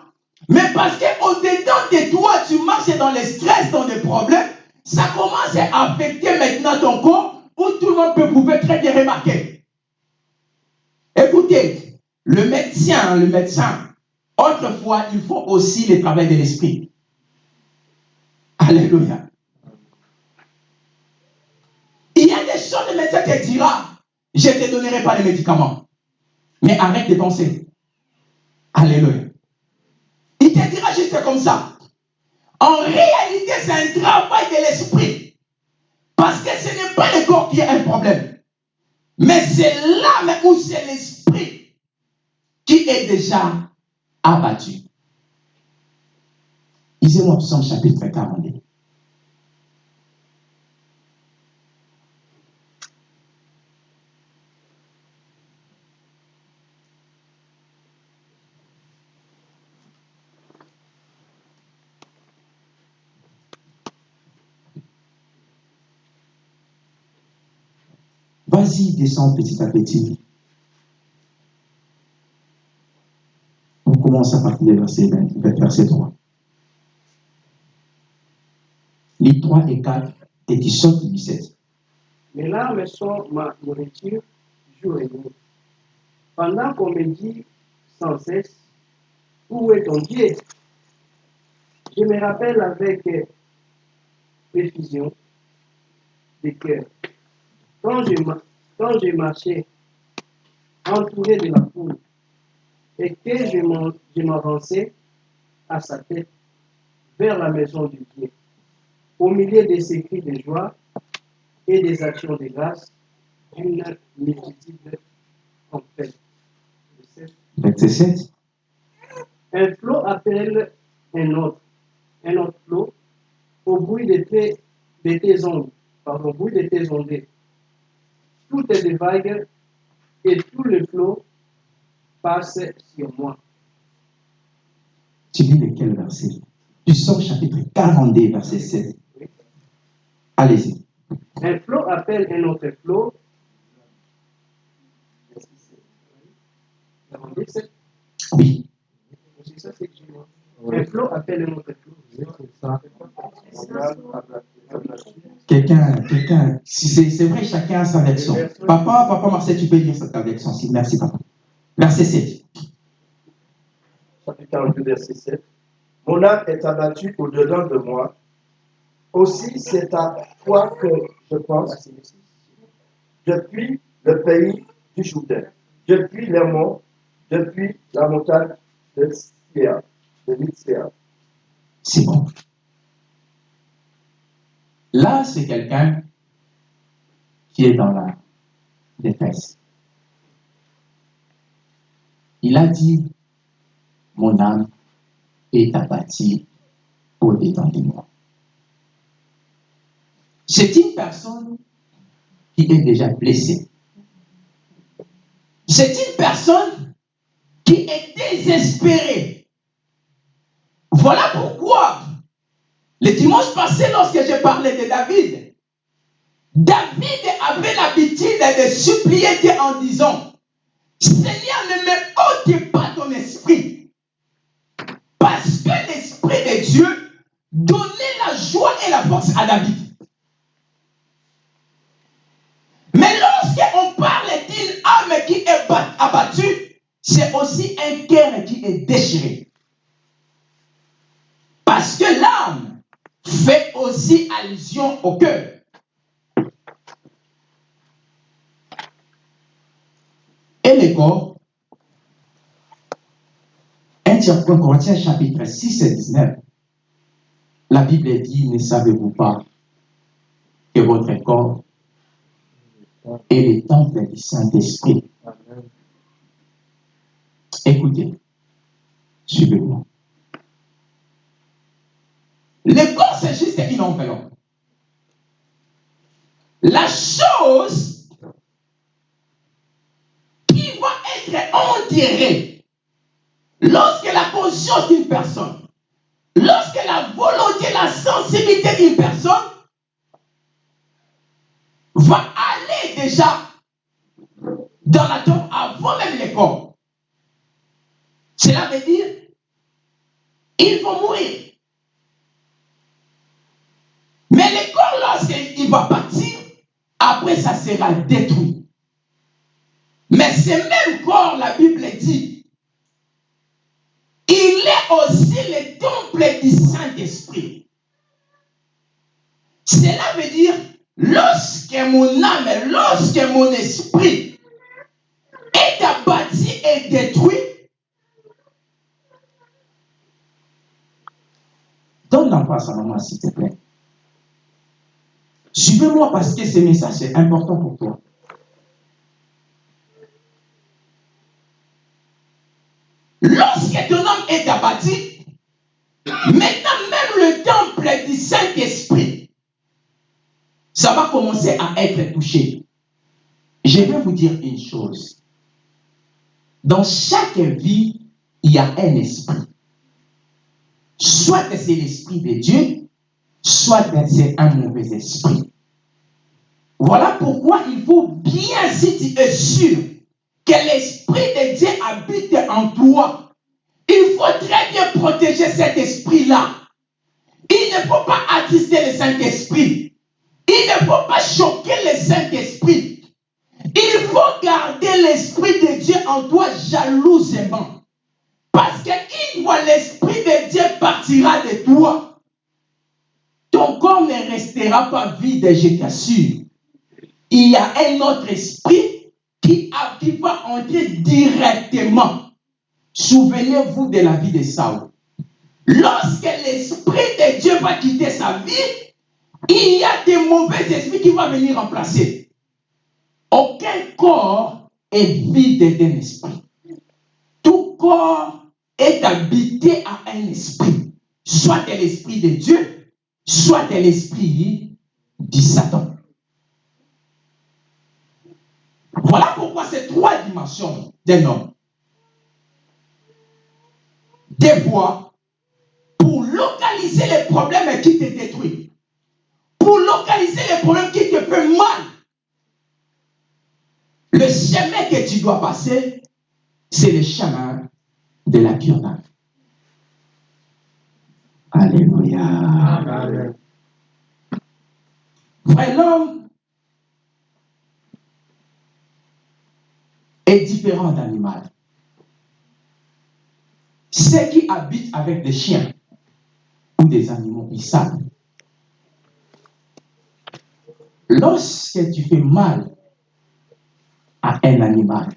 mais parce qu'au-dedans de toi, tu marches dans le stress, dans des problèmes, ça commence à affecter maintenant ton corps, où tout le monde peut pouvoir très bien remarquer. Écoutez, le médecin, le médecin, autrefois, il faut aussi le travail de l'esprit. Alléluia. Il y a des choses, le médecin te dira, je ne te donnerai pas les médicaments. Mais arrête de penser. Alléluia. Il te dira juste comme ça. En réalité, c'est un travail de l'esprit. Parce que ce n'est pas le corps qui a un problème. Mais c'est l'âme ou c'est l'esprit qui est déjà abattu. Lisez-moi Psaume chapitre 42. Vas-y, descends petit à petit. On commence à partir du verset, 20, verset 3. Les 3 et 4 et tu sautes du 17. Mes larmes sont ma nourriture jour et nuit. Pendant qu'on me dit sans cesse, où est ton Dieu? Je me rappelle avec précision de cœur. Quand je, quand je marchais entouré de la foule et que je m'avançais à sa tête vers la maison du Dieu, au milieu de ces cris de joie et des actions de grâce d'une multitude en fait. Verset 7. Un flot appelle un autre, un autre flot au bruit de tes, de tes ondes, pardon, au bruit de tes ondées. Tout est des vagues et tout le flot passe sur moi. Tu lis lequel verset? Tu sors chapitre 42, verset 7. Allez-y. Un flot appelle un autre flot. Oui. Un flot appelle un autre flot. Quelqu'un, quelqu'un, si c'est vrai, chacun a sa version. Papa, papa Marcel, tu peux lire cette version aussi. Merci, papa. Verset 7. chapitre 42, verset 7. Mon âme est abattue au-dedans de moi. Aussi, c'est à toi que je pense depuis le pays du Jourdain, depuis les monts, depuis la montagne de Sia, de. C'est bon. Là, c'est quelqu'un qui est dans la détresse. Il a dit, mon âme est abattue au-dedans de moi. C'est une personne qui est déjà blessée. C'est une personne qui est désespérée. Voilà pourquoi, le dimanche passé, lorsque j'ai parlé de David, David avait l'habitude de supplier Dieu en disant, Seigneur, ne me ôte pas ton esprit. Parce que l'esprit de Dieu donnait la joie et la force à David. Mais lorsqu'on parle d'une âme qui est bat- abattue, c'est aussi un cœur qui est déchiré. Parce que l'âme fait aussi allusion au cœur. Et le corps, 1 Corinthiens chapitre 6 et 19, la Bible dit, ne savez-vous pas que votre corps est le temple du Saint-Esprit? Écoutez, suivez-moi. Le corps, juste une enveloppe. La chose qui va être enterrée lorsque la conscience d'une personne, lorsque la volonté, la sensibilité d'une personne va aller déjà dans la tombe avant même le corps. Cela veut dire, il faut mourir. Mais le corps, lorsqu'il va partir, après ça sera détruit. Mais ce même corps, la Bible dit, il est aussi le temple du Saint-Esprit. Cela veut dire, lorsque mon âme, lorsque mon esprit est abattu et détruit, donne la face à maman, s'il te plaît. Suivez-moi parce que ce message est important pour toi. Lorsque ton homme est abattu, maintenant même le temple du Saint-Esprit, ça va commencer à être touché. Je vais vous dire une chose. Dans chaque vie, il y a un esprit. Soit c'est l'esprit de Dieu, soit c'est un mauvais esprit. Voilà pourquoi il faut bien, si tu es sûr que l'esprit de Dieu habite en toi, il faut très bien protéger cet esprit-là. Il ne faut pas attrister le Saint-Esprit. Il ne faut pas choquer le Saint-Esprit. Il faut garder l'esprit de Dieu en toi jalousement. Parce qu'une fois l'esprit de Dieu partira de toi, ton corps ne restera pas vide, je t'assure. Il y a un autre esprit qui, qui va entrer directement. Souvenez-vous de la vie de Saul. Lorsque l'esprit de Dieu va quitter sa vie, il y a des mauvais esprits qui vont venir remplacer. Aucun corps est vide d'un esprit. Tout corps est habité à un esprit, soit de l'esprit de Dieu, soit de l'esprit du Satan. Voilà pourquoi ces trois dimensions d'un homme. Des fois, pour localiser les problèmes qui te détruisent, pour localiser les problèmes qui te font mal, le chemin que tu dois passer, c'est le chemin de la pure Alléluia. Vrai, l'homme est différent d'animal. Ceux qui habitent avec des chiens ou des animaux, ils savent. Lorsque tu fais mal à un animal,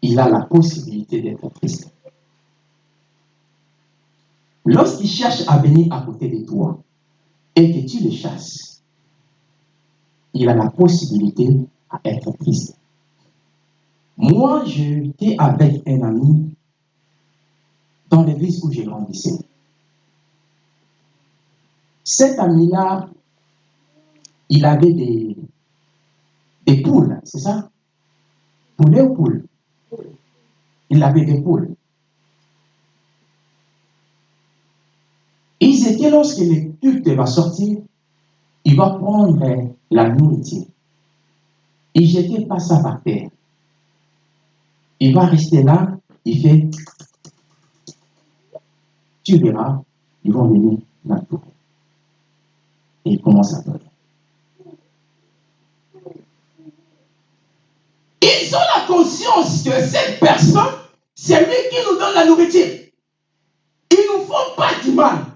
il a la possibilité d'être triste. Lorsqu'il cherche à venir à côté de toi et que tu le chasses, il a la possibilité à être triste. Moi, j'étais avec un ami dans l'église où j'ai grandissé. Cet ami-là, il avait des, poules, c'est ça? Poulet ou poules Il avait des poules. Ils étaient lorsque le culte va sortir, il va prendre la nourriture. Il jetait pas ça par terre. Il va rester là, il fait. Tu verras, ils vont venir dans tout. Et il commence à pleurer. Ils ont la conscience que cette personne, c'est lui qui nous donne la nourriture. Ils ne nous font pas du mal.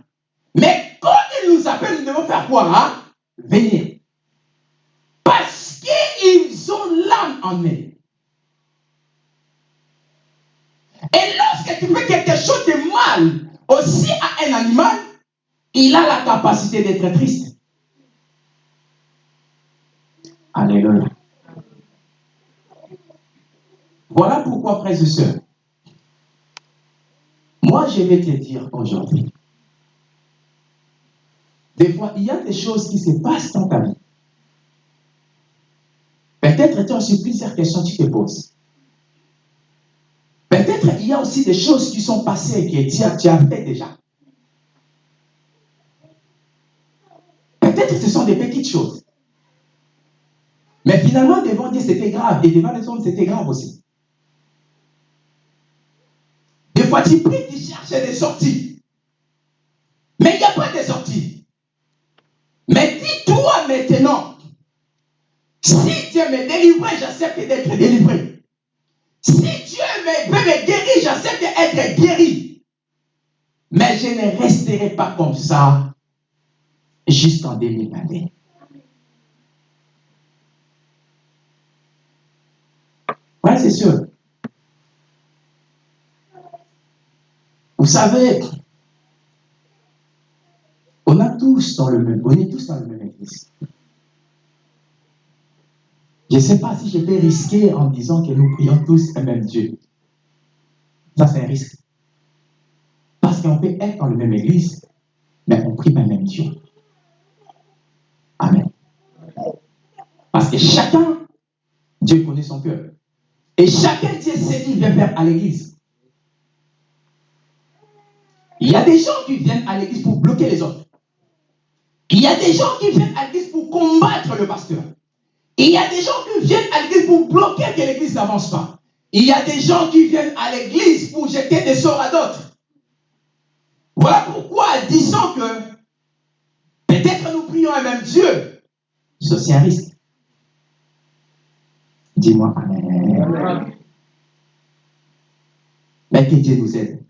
Mais quand ils nous appellent, nous devons faire quoi hein? Venir. Parce qu'ils ont l'âme en eux. Et lorsque tu fais quelque chose de mal aussi à un animal, il a la capacité d'être triste. Alléluia. Voilà pourquoi, frères et sœurs, moi je vais te dire aujourd'hui, des fois, il y a des choses qui se passent dans ta vie. Peut-être tu as aussi plusieurs questions que tu te poses. Peut-être il y a aussi des choses qui sont passées et que tu as, tu fait déjà. Peut-être ce sont des petites choses. Mais finalement, devant Dieu, c'était grave. Et devant les hommes, c'était grave aussi. Des fois, tu pries, tu cherches des sorties. Mais il n'y a pas de sortie. Mais dis-toi maintenant, si Dieu me délivre, j'accepte d'être délivré. Si me, me guérir, j'accepte d'être guéri. Mais je ne resterai pas comme ça jusqu'en 2021. Ouais, c'est sûr. Vous savez, on a tous dans le même, on est tous dans le même église. Je ne sais pas si je vais risquer en disant que nous prions tous un même Dieu. Ça, c'est un risque. Parce qu'on peut être dans la même église, mais on prie le même Dieu. Amen. Parce que chacun, Dieu connaît son cœur. Et chacun Dieu sait qu'il vient faire à l'église. Il y a des gens qui viennent à l'église pour bloquer les autres. Il y a des gens qui viennent à l'église pour combattre le pasteur. Il y a des gens qui viennent à l'église pour bloquer que l'église n'avance pas. Il y a des gens qui viennent à l'église pour jeter des sorts à d'autres. Voilà pourquoi, disons que peut-être nous prions un même Dieu, c'est un risque. Dis-moi Amen. Mais que Dieu nous aide.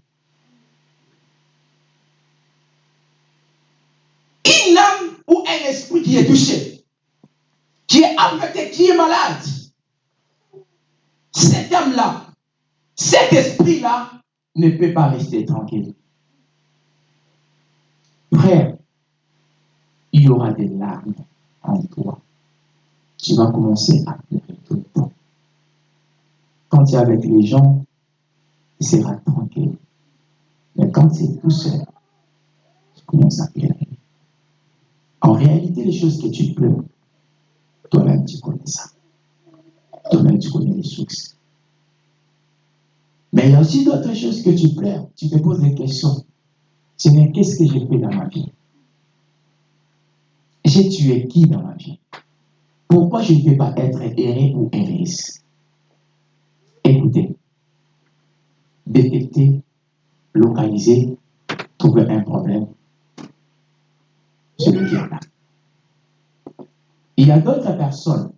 Une âme ou un esprit qui est touché, qui est affecté, qui est malade, cette âme-là, cet esprit-là ne peut pas rester tranquille. Frère, il y aura des larmes en toi. Tu vas commencer à pleurer tout le temps. Quand tu es avec les gens, tu seras tranquille. Mais quand tu es tout seul, tu commences à pleurer. En réalité, les choses que tu pleures, toi-même tu connais ça. Toi-même tu connais les sources. Mais il y a aussi d'autres choses que tu pleures. Tu te poses des questions. Dis, qu'est-ce que j'ai fait dans ma vie? J'ai tué qui dans ma vie? Pourquoi je ne peux pas être erré ou héréisse Écoutez, détecter, localiser, trouver un problème, c'est le là. Il y a d'autres personnes,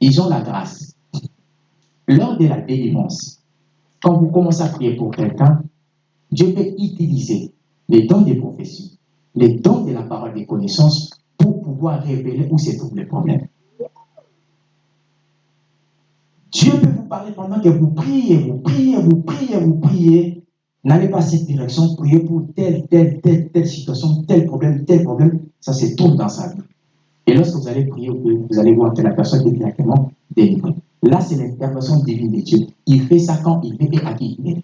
ils ont la grâce. Lors de la délivrance, quand vous commencez à prier pour quelqu'un, Dieu peut utiliser les dons des prophéties, les dons de la parole des connaissances pour pouvoir révéler où se trouve le problème. Dieu peut vous parler pendant que vous priez, vous priez, vous priez, vous priez. N'allez pas cette direction, priez pour telle, telle, telle, telle situation, tel problème, tel problème. Ça se tourne dans sa vie. Et lorsque vous allez prier, vous allez voir que la personne est directement délivrée. Là, c'est l'intervention divine de Dieu. Il fait ça quand il veut et à qui il veut.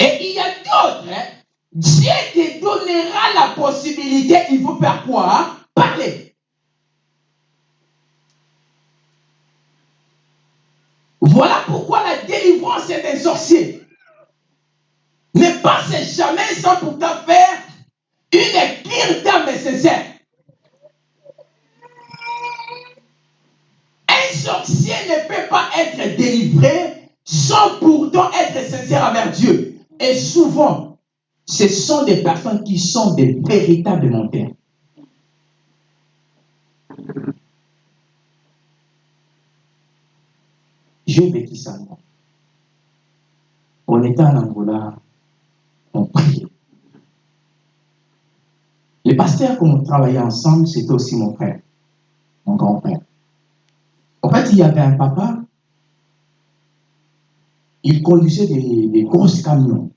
Et il y a d'autres. Hein? Dieu te donnera la possibilité, il faut faire quoi Parler. Voilà pourquoi la délivrance est un sorcier. Ne passez jamais sans pourtant faire une cure d'âme nécessaire. Un sorcier ne peut pas être délivré sans pourtant être sincère envers Dieu. Et souvent, ce sont des personnes qui sont des véritables menteurs. J'ai vécu ça. On était en Angola, on priait. Les pasteurs qu'on travaillait ensemble, c'était aussi mon frère, mon grand-père. En fait, il y avait un papa, il conduisait des, grosses camions,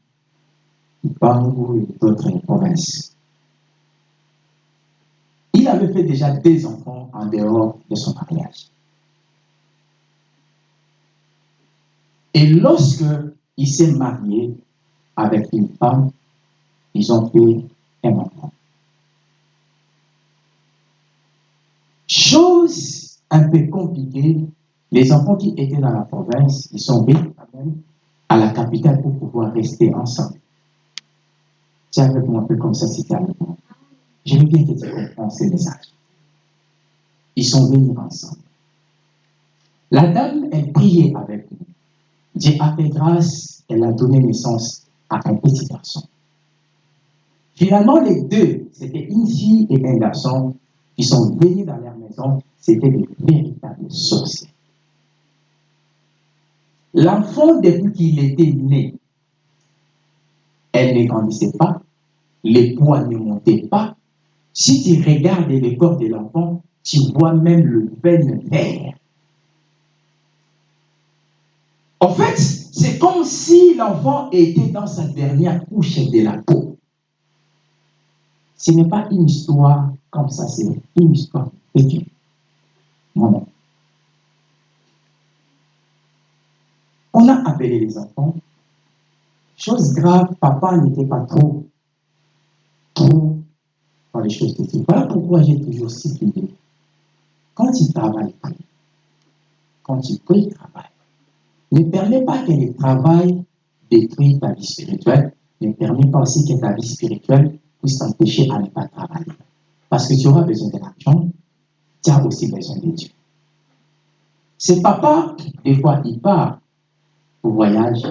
Bangou et d'autres provinces. Il avait fait déjà des enfants en dehors de son mariage. Et lorsque il s'est marié avec une femme, ils ont fait un enfant. Chose un peu compliquée, les enfants qui étaient dans la province, ils sont venus à la capitale pour pouvoir rester ensemble. C'est avec moi un peu comme ça, c'était avec moi. J'aime bien que tu comprennes ces messages. Ils sont venus ensemble. La dame, elle priait avec nous. Dieu a fait grâce, elle a donné naissance à un petit garçon. Finalement, les deux, c'était une fille et un garçon, qui sont venus dans leur maison, c'était des véritables sorciers. L'enfant, depuis qu'il était né, elle ne grandissait pas, les poids ne montaient pas. Si tu regardes le corps de l'enfant, tu vois même le veine vert. En fait, c'est comme si l'enfant était dans sa dernière couche de la peau. Ce n'est pas une histoire comme ça, c'est une histoire vécue. Non. On a appelé les enfants. Chose grave, papa n'était pas trop, trop dans les choses de Voilà pourquoi j'ai toujours stipulé. Quand tu travailles, quand tu pries, travaille. Ne permets pas que le travail détruise ta vie spirituelle. Ne permets pas aussi que ta vie spirituelle puisse t'empêcher à ne pas travailler. Parce que tu auras besoin de l'argent, aussi besoin de Dieu. C'est papa, des fois, il part au voyage,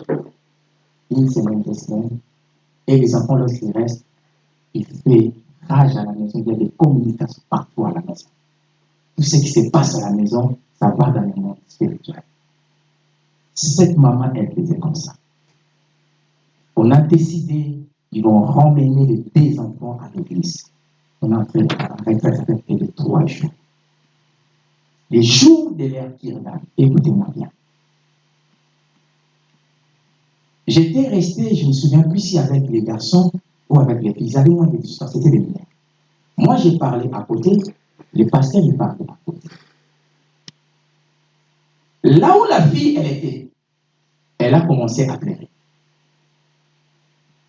une semaine, deux semaines, et les enfants, lorsqu'ils restent, il fait rage à la maison, il y a des communications partout à la maison. Tout ce qui se passe à la maison, ça va dans le monde spirituel. Cette maman, elle faisait comme ça. On a décidé, ils vont ramener les deux enfants à l'église. On a fait un de trois jours. Les jours de l'air qui écoutez-moi bien. J'étais resté, je me souviens plus si avec les garçons ou avec les filles. Ils avaient moins de distance, c'était des mineurs. Moi, j'ai parlé à côté, le pasteur, il parlait à côté. Là où la fille, elle était, elle a commencé à pleurer.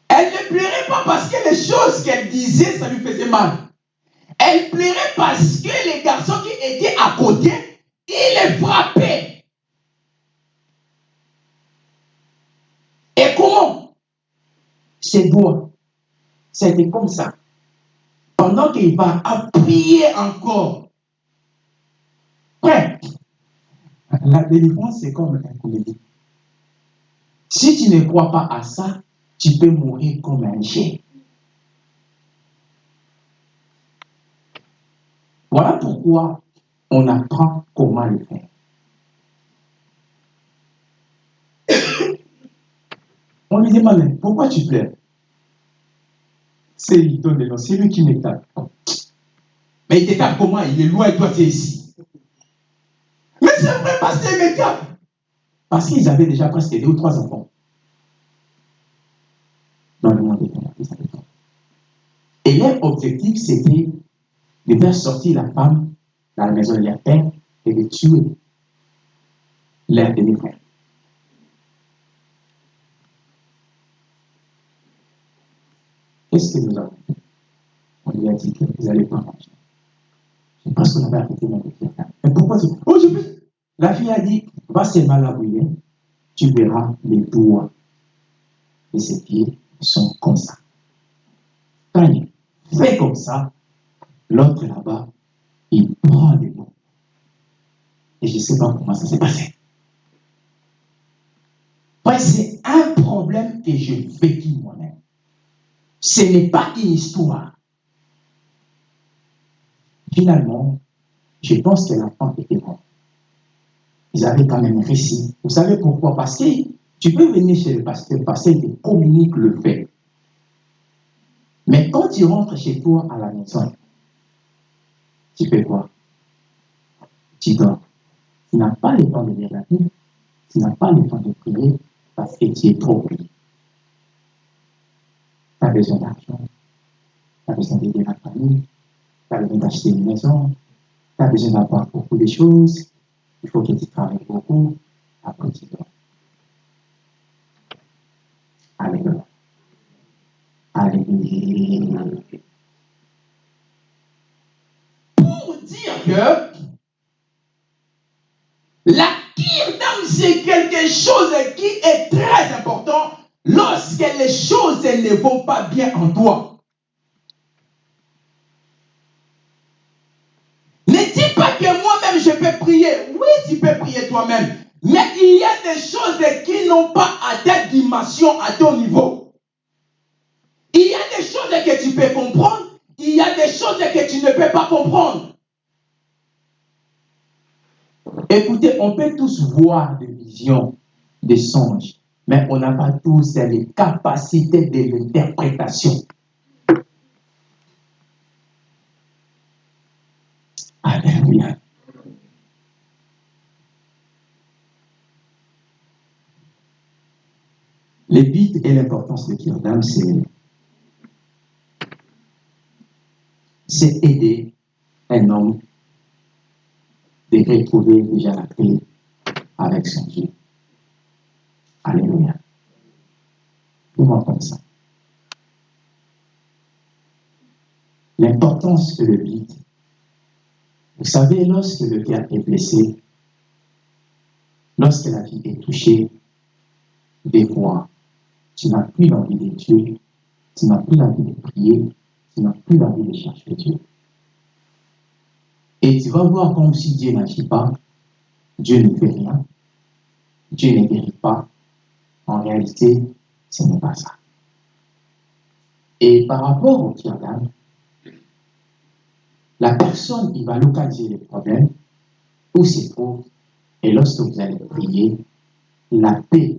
Elle ne pleurait pas parce que les choses qu'elle disait, ça lui faisait mal. Elle pleurait parce que les garçons qui étaient à côté, ils les frappaient. Et comment? Ses doigts. C'était comme ça. Pendant qu'il va appuyer encore. Ouais. La délivrance, c'est comme un comédie. Si tu ne crois pas à ça, tu peux mourir comme un chien. Voilà pourquoi on apprend comment le faire. On lui demande, pourquoi tu pleures? C'est il donne le c'est lui qui me tape. Mais il te tape comment Il est loin et toi tu es ici. Mais c'est vrai, parce qu'il me tape. Parce qu'ils avaient déjà presque deux ou trois enfants. Dans le monde des Et leur objectif, c'était de faire sortir la femme dans la maison de leur père et de tuer leur demi-frère. Qu'est-ce que nous avons fait? On lui a dit que vous n'allez pas manger. C'est parce qu'on avait arrêté de faire Mais pourquoi tu... Oh, je. La fille a dit, va seulement la brûler, tu verras les doigts de ses pieds sont comme ça. Quand il fait comme ça, L'autre là-bas, il prend des mots. Et je ne sais pas comment ça s'est passé. c'est un problème que j'ai vécu moi-même. Ce n'est pas une histoire. Finalement, je pense que l'enfant était bon. ils avaient quand même réussi. Vous savez pourquoi? Parce que tu peux venir chez le pasteur, le pasteur te communique le fait. Mais quand tu rentres chez toi à la maison, tu fais quoi? Tu dors. Tu n'as pas le temps de lire la Bible, tu n'as pas le temps de prier parce que tu es trop pris. Tu as besoin d'argent, tu as besoin d'aider la famille, tu as besoin d'acheter une maison, tu as besoin d'avoir beaucoup de choses, il faut que tu travailles beaucoup, après tu dors. Alléluia. Alléluia. Dire que la d'âme, c'est quelque chose qui est très important lorsque les choses ne vont pas bien en toi. Ne dis pas que moi-même je peux prier. Oui, tu peux prier toi-même. Mais il y a des choses qui n'ont pas à ta dimension, à ton niveau. Il y a des choses que tu peux comprendre. Il y a des choses que tu ne peux pas comprendre. Écoutez, on peut tous voir des visions, des songes, mais on n'a pas tous les capacités de l'interprétation. Alléluia. Les buts et l'importance de Kirdam, c'est c'est aider un homme de retrouver déjà la paix avec son Dieu. Alléluia. Comment comme ça L'importance que le vide. Vous savez, lorsque le cœur est blessé, lorsque la vie est touchée, des fois, tu n'as plus l'envie de Dieu, tu n'as plus l'envie de prier, tu n'as plus l'envie de chercher Dieu. Et tu vas voir comme si Dieu n'agit pas, Dieu ne fait rien, Dieu ne guérit pas. En réalité, ce n'est pas ça. Et par rapport au d'âme, la personne, il va localiser le problème, où se trouve, et lorsque vous allez prier, la paix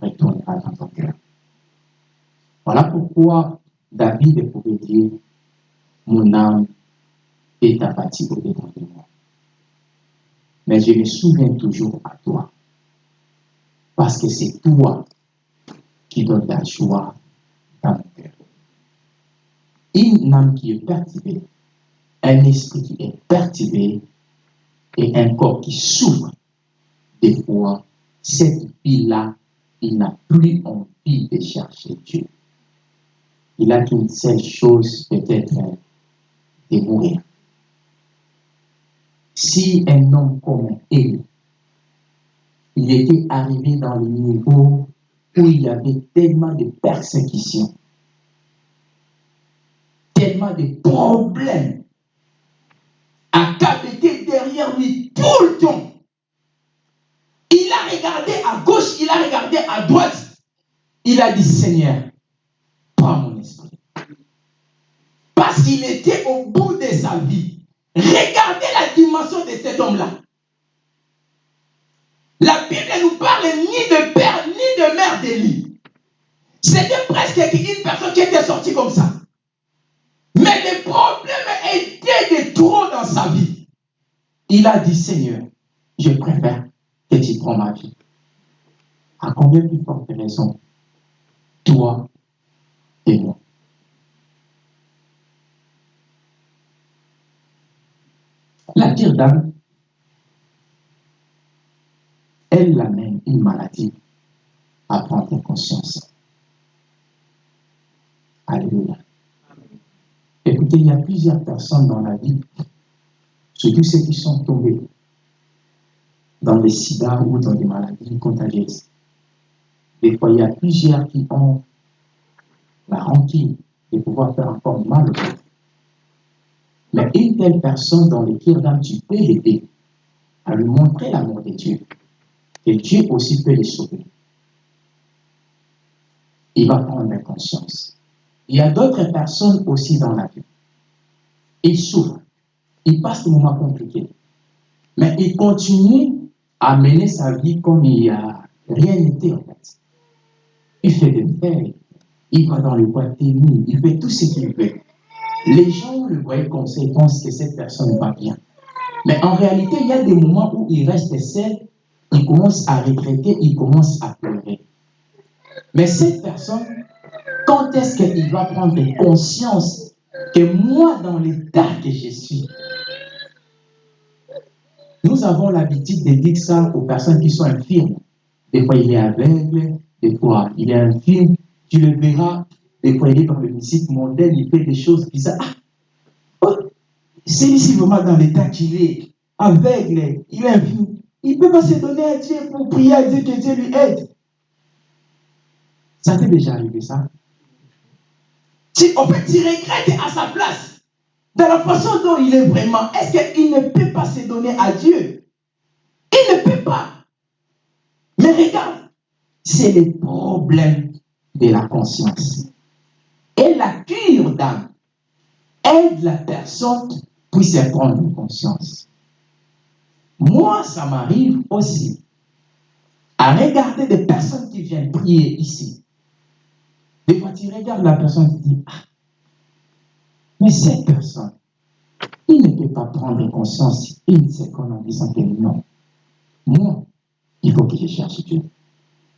retournera dans ton cœur. Voilà pourquoi David pouvait dire, mon âme est apathie au-dedans de moi. Mais je me souviens toujours à toi. Parce que c'est toi qui donnes la joie dans mon cœur. Une âme qui est perturbée, un esprit qui est perturbé et un corps qui souffre, des fois, cette vie-là, il n'a plus envie de chercher Dieu. Il a qu'une seule chose, peut-être, de mourir. Si un homme comme Élie, il était arrivé dans le niveau où il y avait tellement de persécutions, tellement de problèmes, à était derrière lui tout le temps. Il a regardé à gauche, il a regardé à droite. Il a dit, Seigneur, prends mon esprit. Parce qu'il était au bout de sa vie. Regardez la dimension de cet homme-là. La Bible ne nous parle ni de père ni de mère d'Élie. C'était presque une personne qui était sortie comme ça. Mais le problème était de trop dans sa vie. Il a dit, Seigneur, je préfère que tu prends ma vie. À combien plus forte raison, toi et moi. La tire d'âme, elle amène une maladie à prendre conscience. Alléluia. Écoutez, il y a plusieurs personnes dans la vie, surtout ceux qui sont tombés dans les sida ou dans des maladies contagieuses. Des fois, il y a plusieurs qui ont la rancune de pouvoir faire encore mal aux autres. Mais une telle personne dans le d'âme, tu peux l'aider à lui montrer l'amour de Dieu. Et Dieu aussi peut les sauver. Il va prendre conscience. Il y a d'autres personnes aussi dans la vie. Ils souffrent. Ils passent des moments compliqués. Mais ils continuent à mener sa vie comme il n'y a rien n'était en fait. Il fait des faits, il va dans le bois ténu, il fait tout ce qu'il veut. Les gens le voient comme ça, ils pensent que cette personne va bien. Mais en réalité, il y a des moments où il reste seul, il commence à regretter, il commence à pleurer. Mais cette personne, quand est-ce qu'il va prendre conscience que moi, dans l'état que je suis, nous avons l'habitude de dire ça aux personnes qui sont infirmes. Des fois, il est aveugle, des fois, il est infirme. Tu le verras, est dans le musique mondaine, il fait des choses bizarres. Ah, c'est ici vraiment dans l'état qu'il est, aveugle, il est infirme. Il ne peut pas se donner à Dieu pour prier à Dieu que Dieu lui aide. Ça t'est déjà arrivé, ça? Tu, En fait, tu regrettes à sa place. Dans la façon dont il est vraiment, est-ce qu'il ne peut pas se donner à Dieu? Il ne peut pas. Mais regarde, c'est le problème de la conscience. Et la cure d'âme aide la personne puisse prendre conscience. Moi, ça m'arrive aussi à regarder des personnes qui viennent prier ici. Des fois, tu regardes la personne et tu dis, ah, mais cette personne, il ne peut pas prendre conscience une seconde en disant que non. Moi, il faut que je cherche Dieu.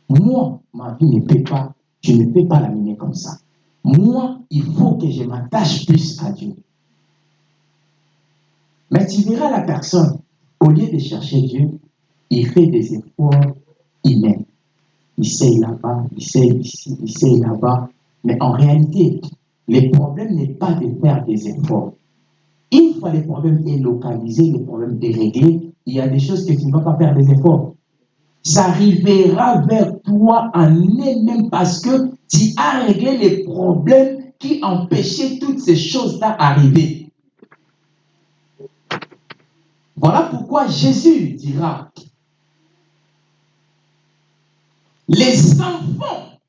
Moi, ma vie ne peut pas, je ne peux pas la mener comme ça. Moi, il faut que je m'attache plus à Dieu. Mais tu verras la personne, au lieu de chercher Dieu, il fait des efforts humains. Il sait là-bas, il sait ici, il sait là-bas. Mais en réalité, le problème n'est pas de faire des efforts. Une fois le problème est localisé, le problème est il y a des choses que tu ne vas pas faire des efforts. Ça arrivera vers toi en elle-même parce que tu as réglé les problèmes qui empêchaient toutes ces choses-là d'arriver. Voilà pourquoi Jésus dira, les enfants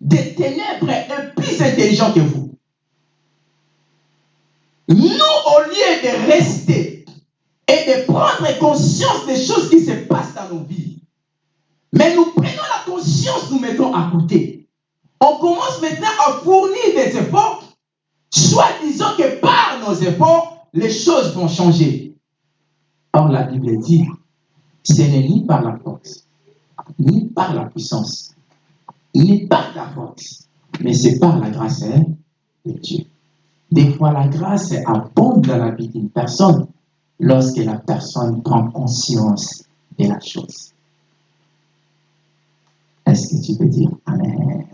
des ténèbres sont plus intelligents que vous. Nous, au lieu de rester et de prendre conscience des choses qui se passent dans nos vies, mais nous prenons la conscience, nous mettons à côté. On commence maintenant à fournir des efforts, soit disant que par nos efforts, les choses vont changer. Or, la Bible dit, ce n'est ni par la force, ni par la puissance, ni par la force, mais c'est par la grâce hein, de Dieu. Des fois, la grâce abonde dans la vie d'une personne lorsque la personne prend conscience de la chose. Est-ce que tu peux dire Amen?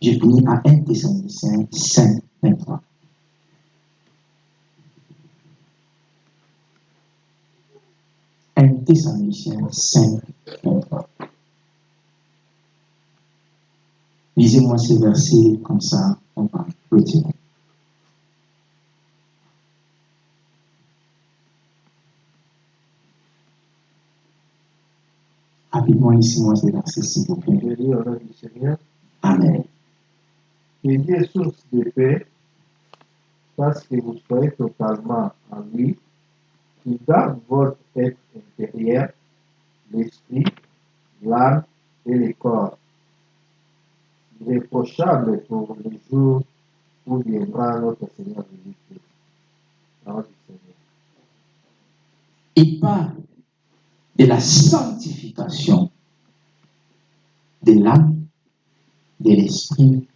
Je finis à 1 Thessaloniciens 5, 23. Un Thessaloniciens 5, 23. Lisez-moi ces versets comme ça, on va retirer. Rapidement, lisez-moi ces versets, s'il vous plaît. Je lis au nom du Seigneur. Amen. Il est source de paix parce que vous soyez totalement en lui, qui garde votre être intérieur, l'esprit, l'âme et le corps, irréprochable pour le jour où viendra notre Seigneur Jésus-Christ. Parole du Seigneur. Il parle de la sanctification de l'âme, de l'esprit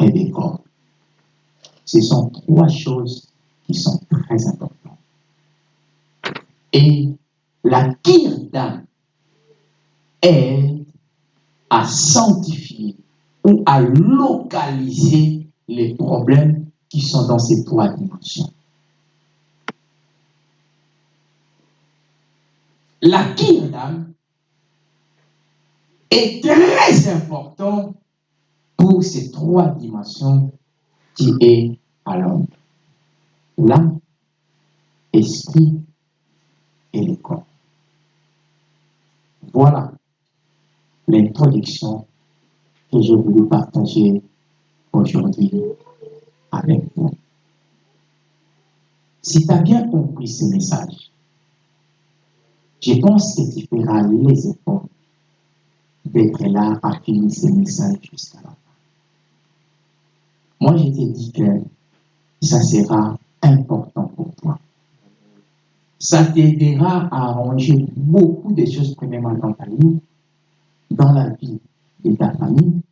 et du corps. Ce sont trois choses qui sont très importantes. Et la cure aide à sanctifier ou à localiser les problèmes qui sont dans ces trois dimensions. La d'âme est très important pour ces trois dimensions qui est à l'homme. L'âme, esprit et le corps. Voilà l'introduction que je voulais partager aujourd'hui avec vous. Si tu as bien compris ce message, je pense que tu feras les efforts d'être là à finir ce message jusqu'à la fin. Moi, je te dis que ça sera important pour toi. Ça t'aidera à arranger beaucoup de choses, premièrement, dans ta vie, dans la vie de ta famille,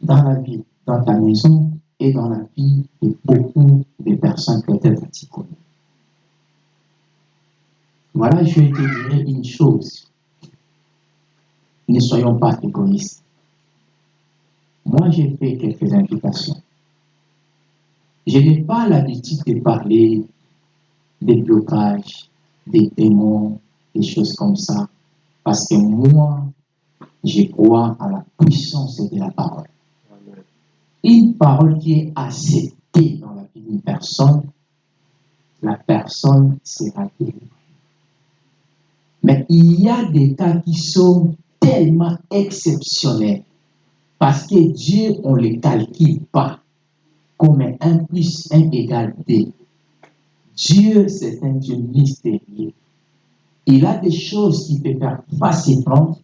dans la vie, dans ta maison et dans la vie de beaucoup de personnes peut-être que tu connais. Voilà, je te dirai une chose. Ne soyons pas égoïstes. Moi, j'ai fait quelques invitations. Je n'ai pas l'habitude de parler des blocages, des démons, des choses comme ça, parce que moi, je crois à la puissance de la parole. Une parole qui est acceptée dans la vie d'une personne, la personne sera délivrée. Mais il y a des cas qui sont tellement exceptionnels parce que Dieu, on ne les calcule pas comme un plus 1 égale 2. Dieu, c'est un Dieu mystérieux. Il a des choses qui peut faire facilement,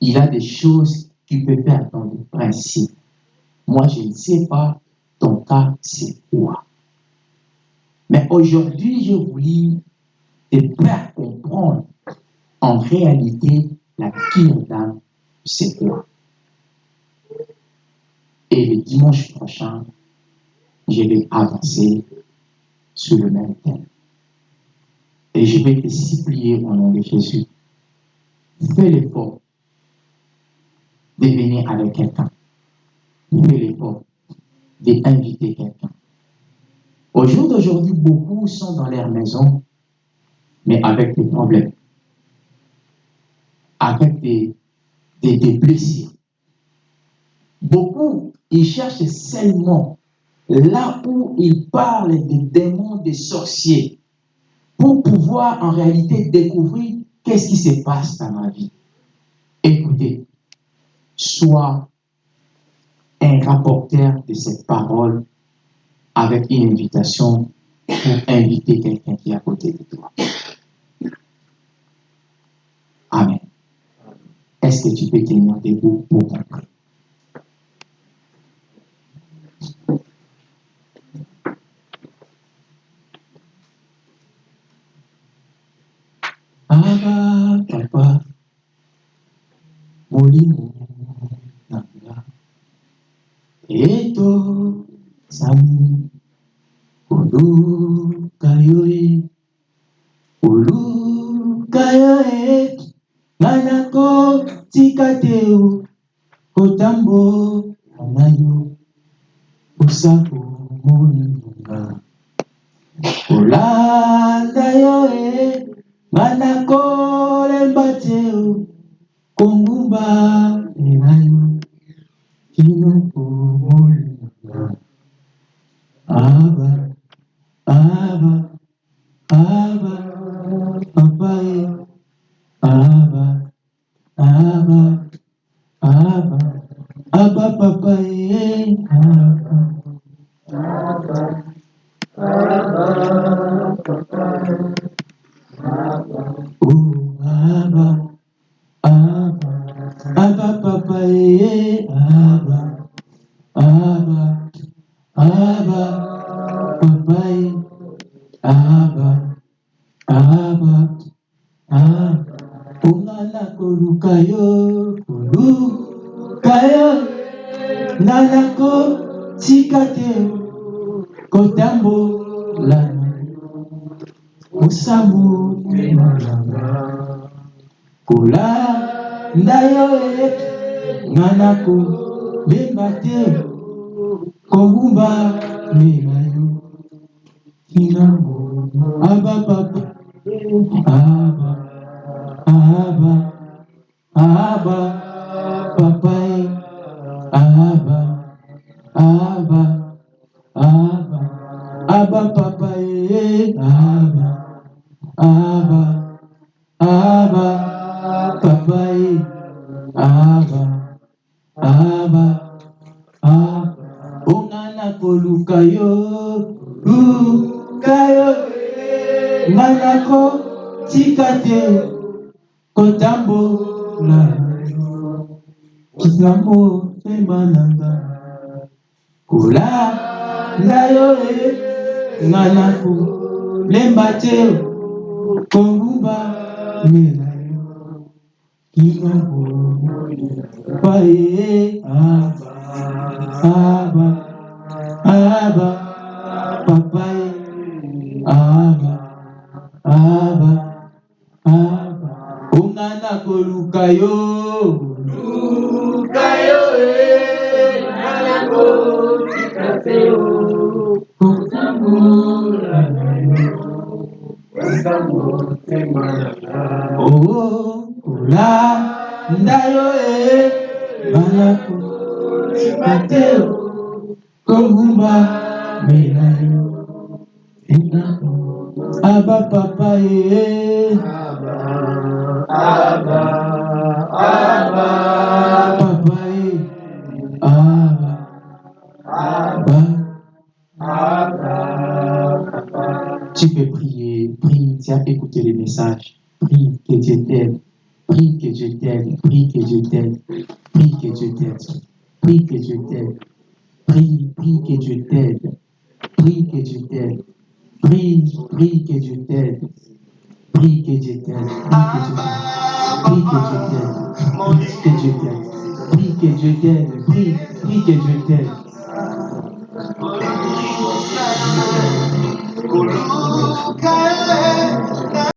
il a des choses qui peut faire dans le principe. Moi, je ne sais pas ton cas, c'est quoi. Mais aujourd'hui, je voulais te faire comprendre en réalité la cure d'âme, c'est quoi? Et le dimanche prochain, je vais avancer sur le même thème. Et je vais te supplier au nom de Jésus. Fais l'effort de venir avec quelqu'un. Fais l'effort d'inviter quelqu'un. Au jour d'aujourd'hui, beaucoup sont dans leur maison, mais avec des problèmes, avec des, des, blessures. Beaucoup, ils cherchent seulement là où il parle des démons, des sorciers, pour pouvoir en réalité découvrir qu'est-ce qui se passe dans ma vie. Écoutez, sois un rapporteur de cette parole avec une invitation pour inviter quelqu'un qui est à côté de toi. Amen. Est-ce que tu peux tenir debout pour comprendre? Aba papa molimo nanga eto sami oluka tika te o kotambola na yo osako moninga kolanda yo lemba te kobumba mena yo kinango aba papa aba aba aba papa e aba nga na kolemba te kongumba mela yo kisambo paye aba aba aba papaye aba aba aba. Ongana koluka yo oh kolanda yo e ngana kotika te o kongumba mela yo aba papa ye Abba, Abba, papa ye aba aba tu peux prier chrétiens, écoutez les messages. Prie que Dieu t'aide. Prie que Dieu t'aide. Prie que Dieu t'aide. Prie que Dieu t'aide. Prie que Dieu t'aide. Prie, prie que Dieu t'aide. Prie que Dieu t'aide. Prie, prie que Dieu t'aide. Prie que Dieu t'aide. Prie que Dieu t'aide. Prie que Dieu t'aide. Prie que Dieu t'aide. Prie, que Dieu t'aide.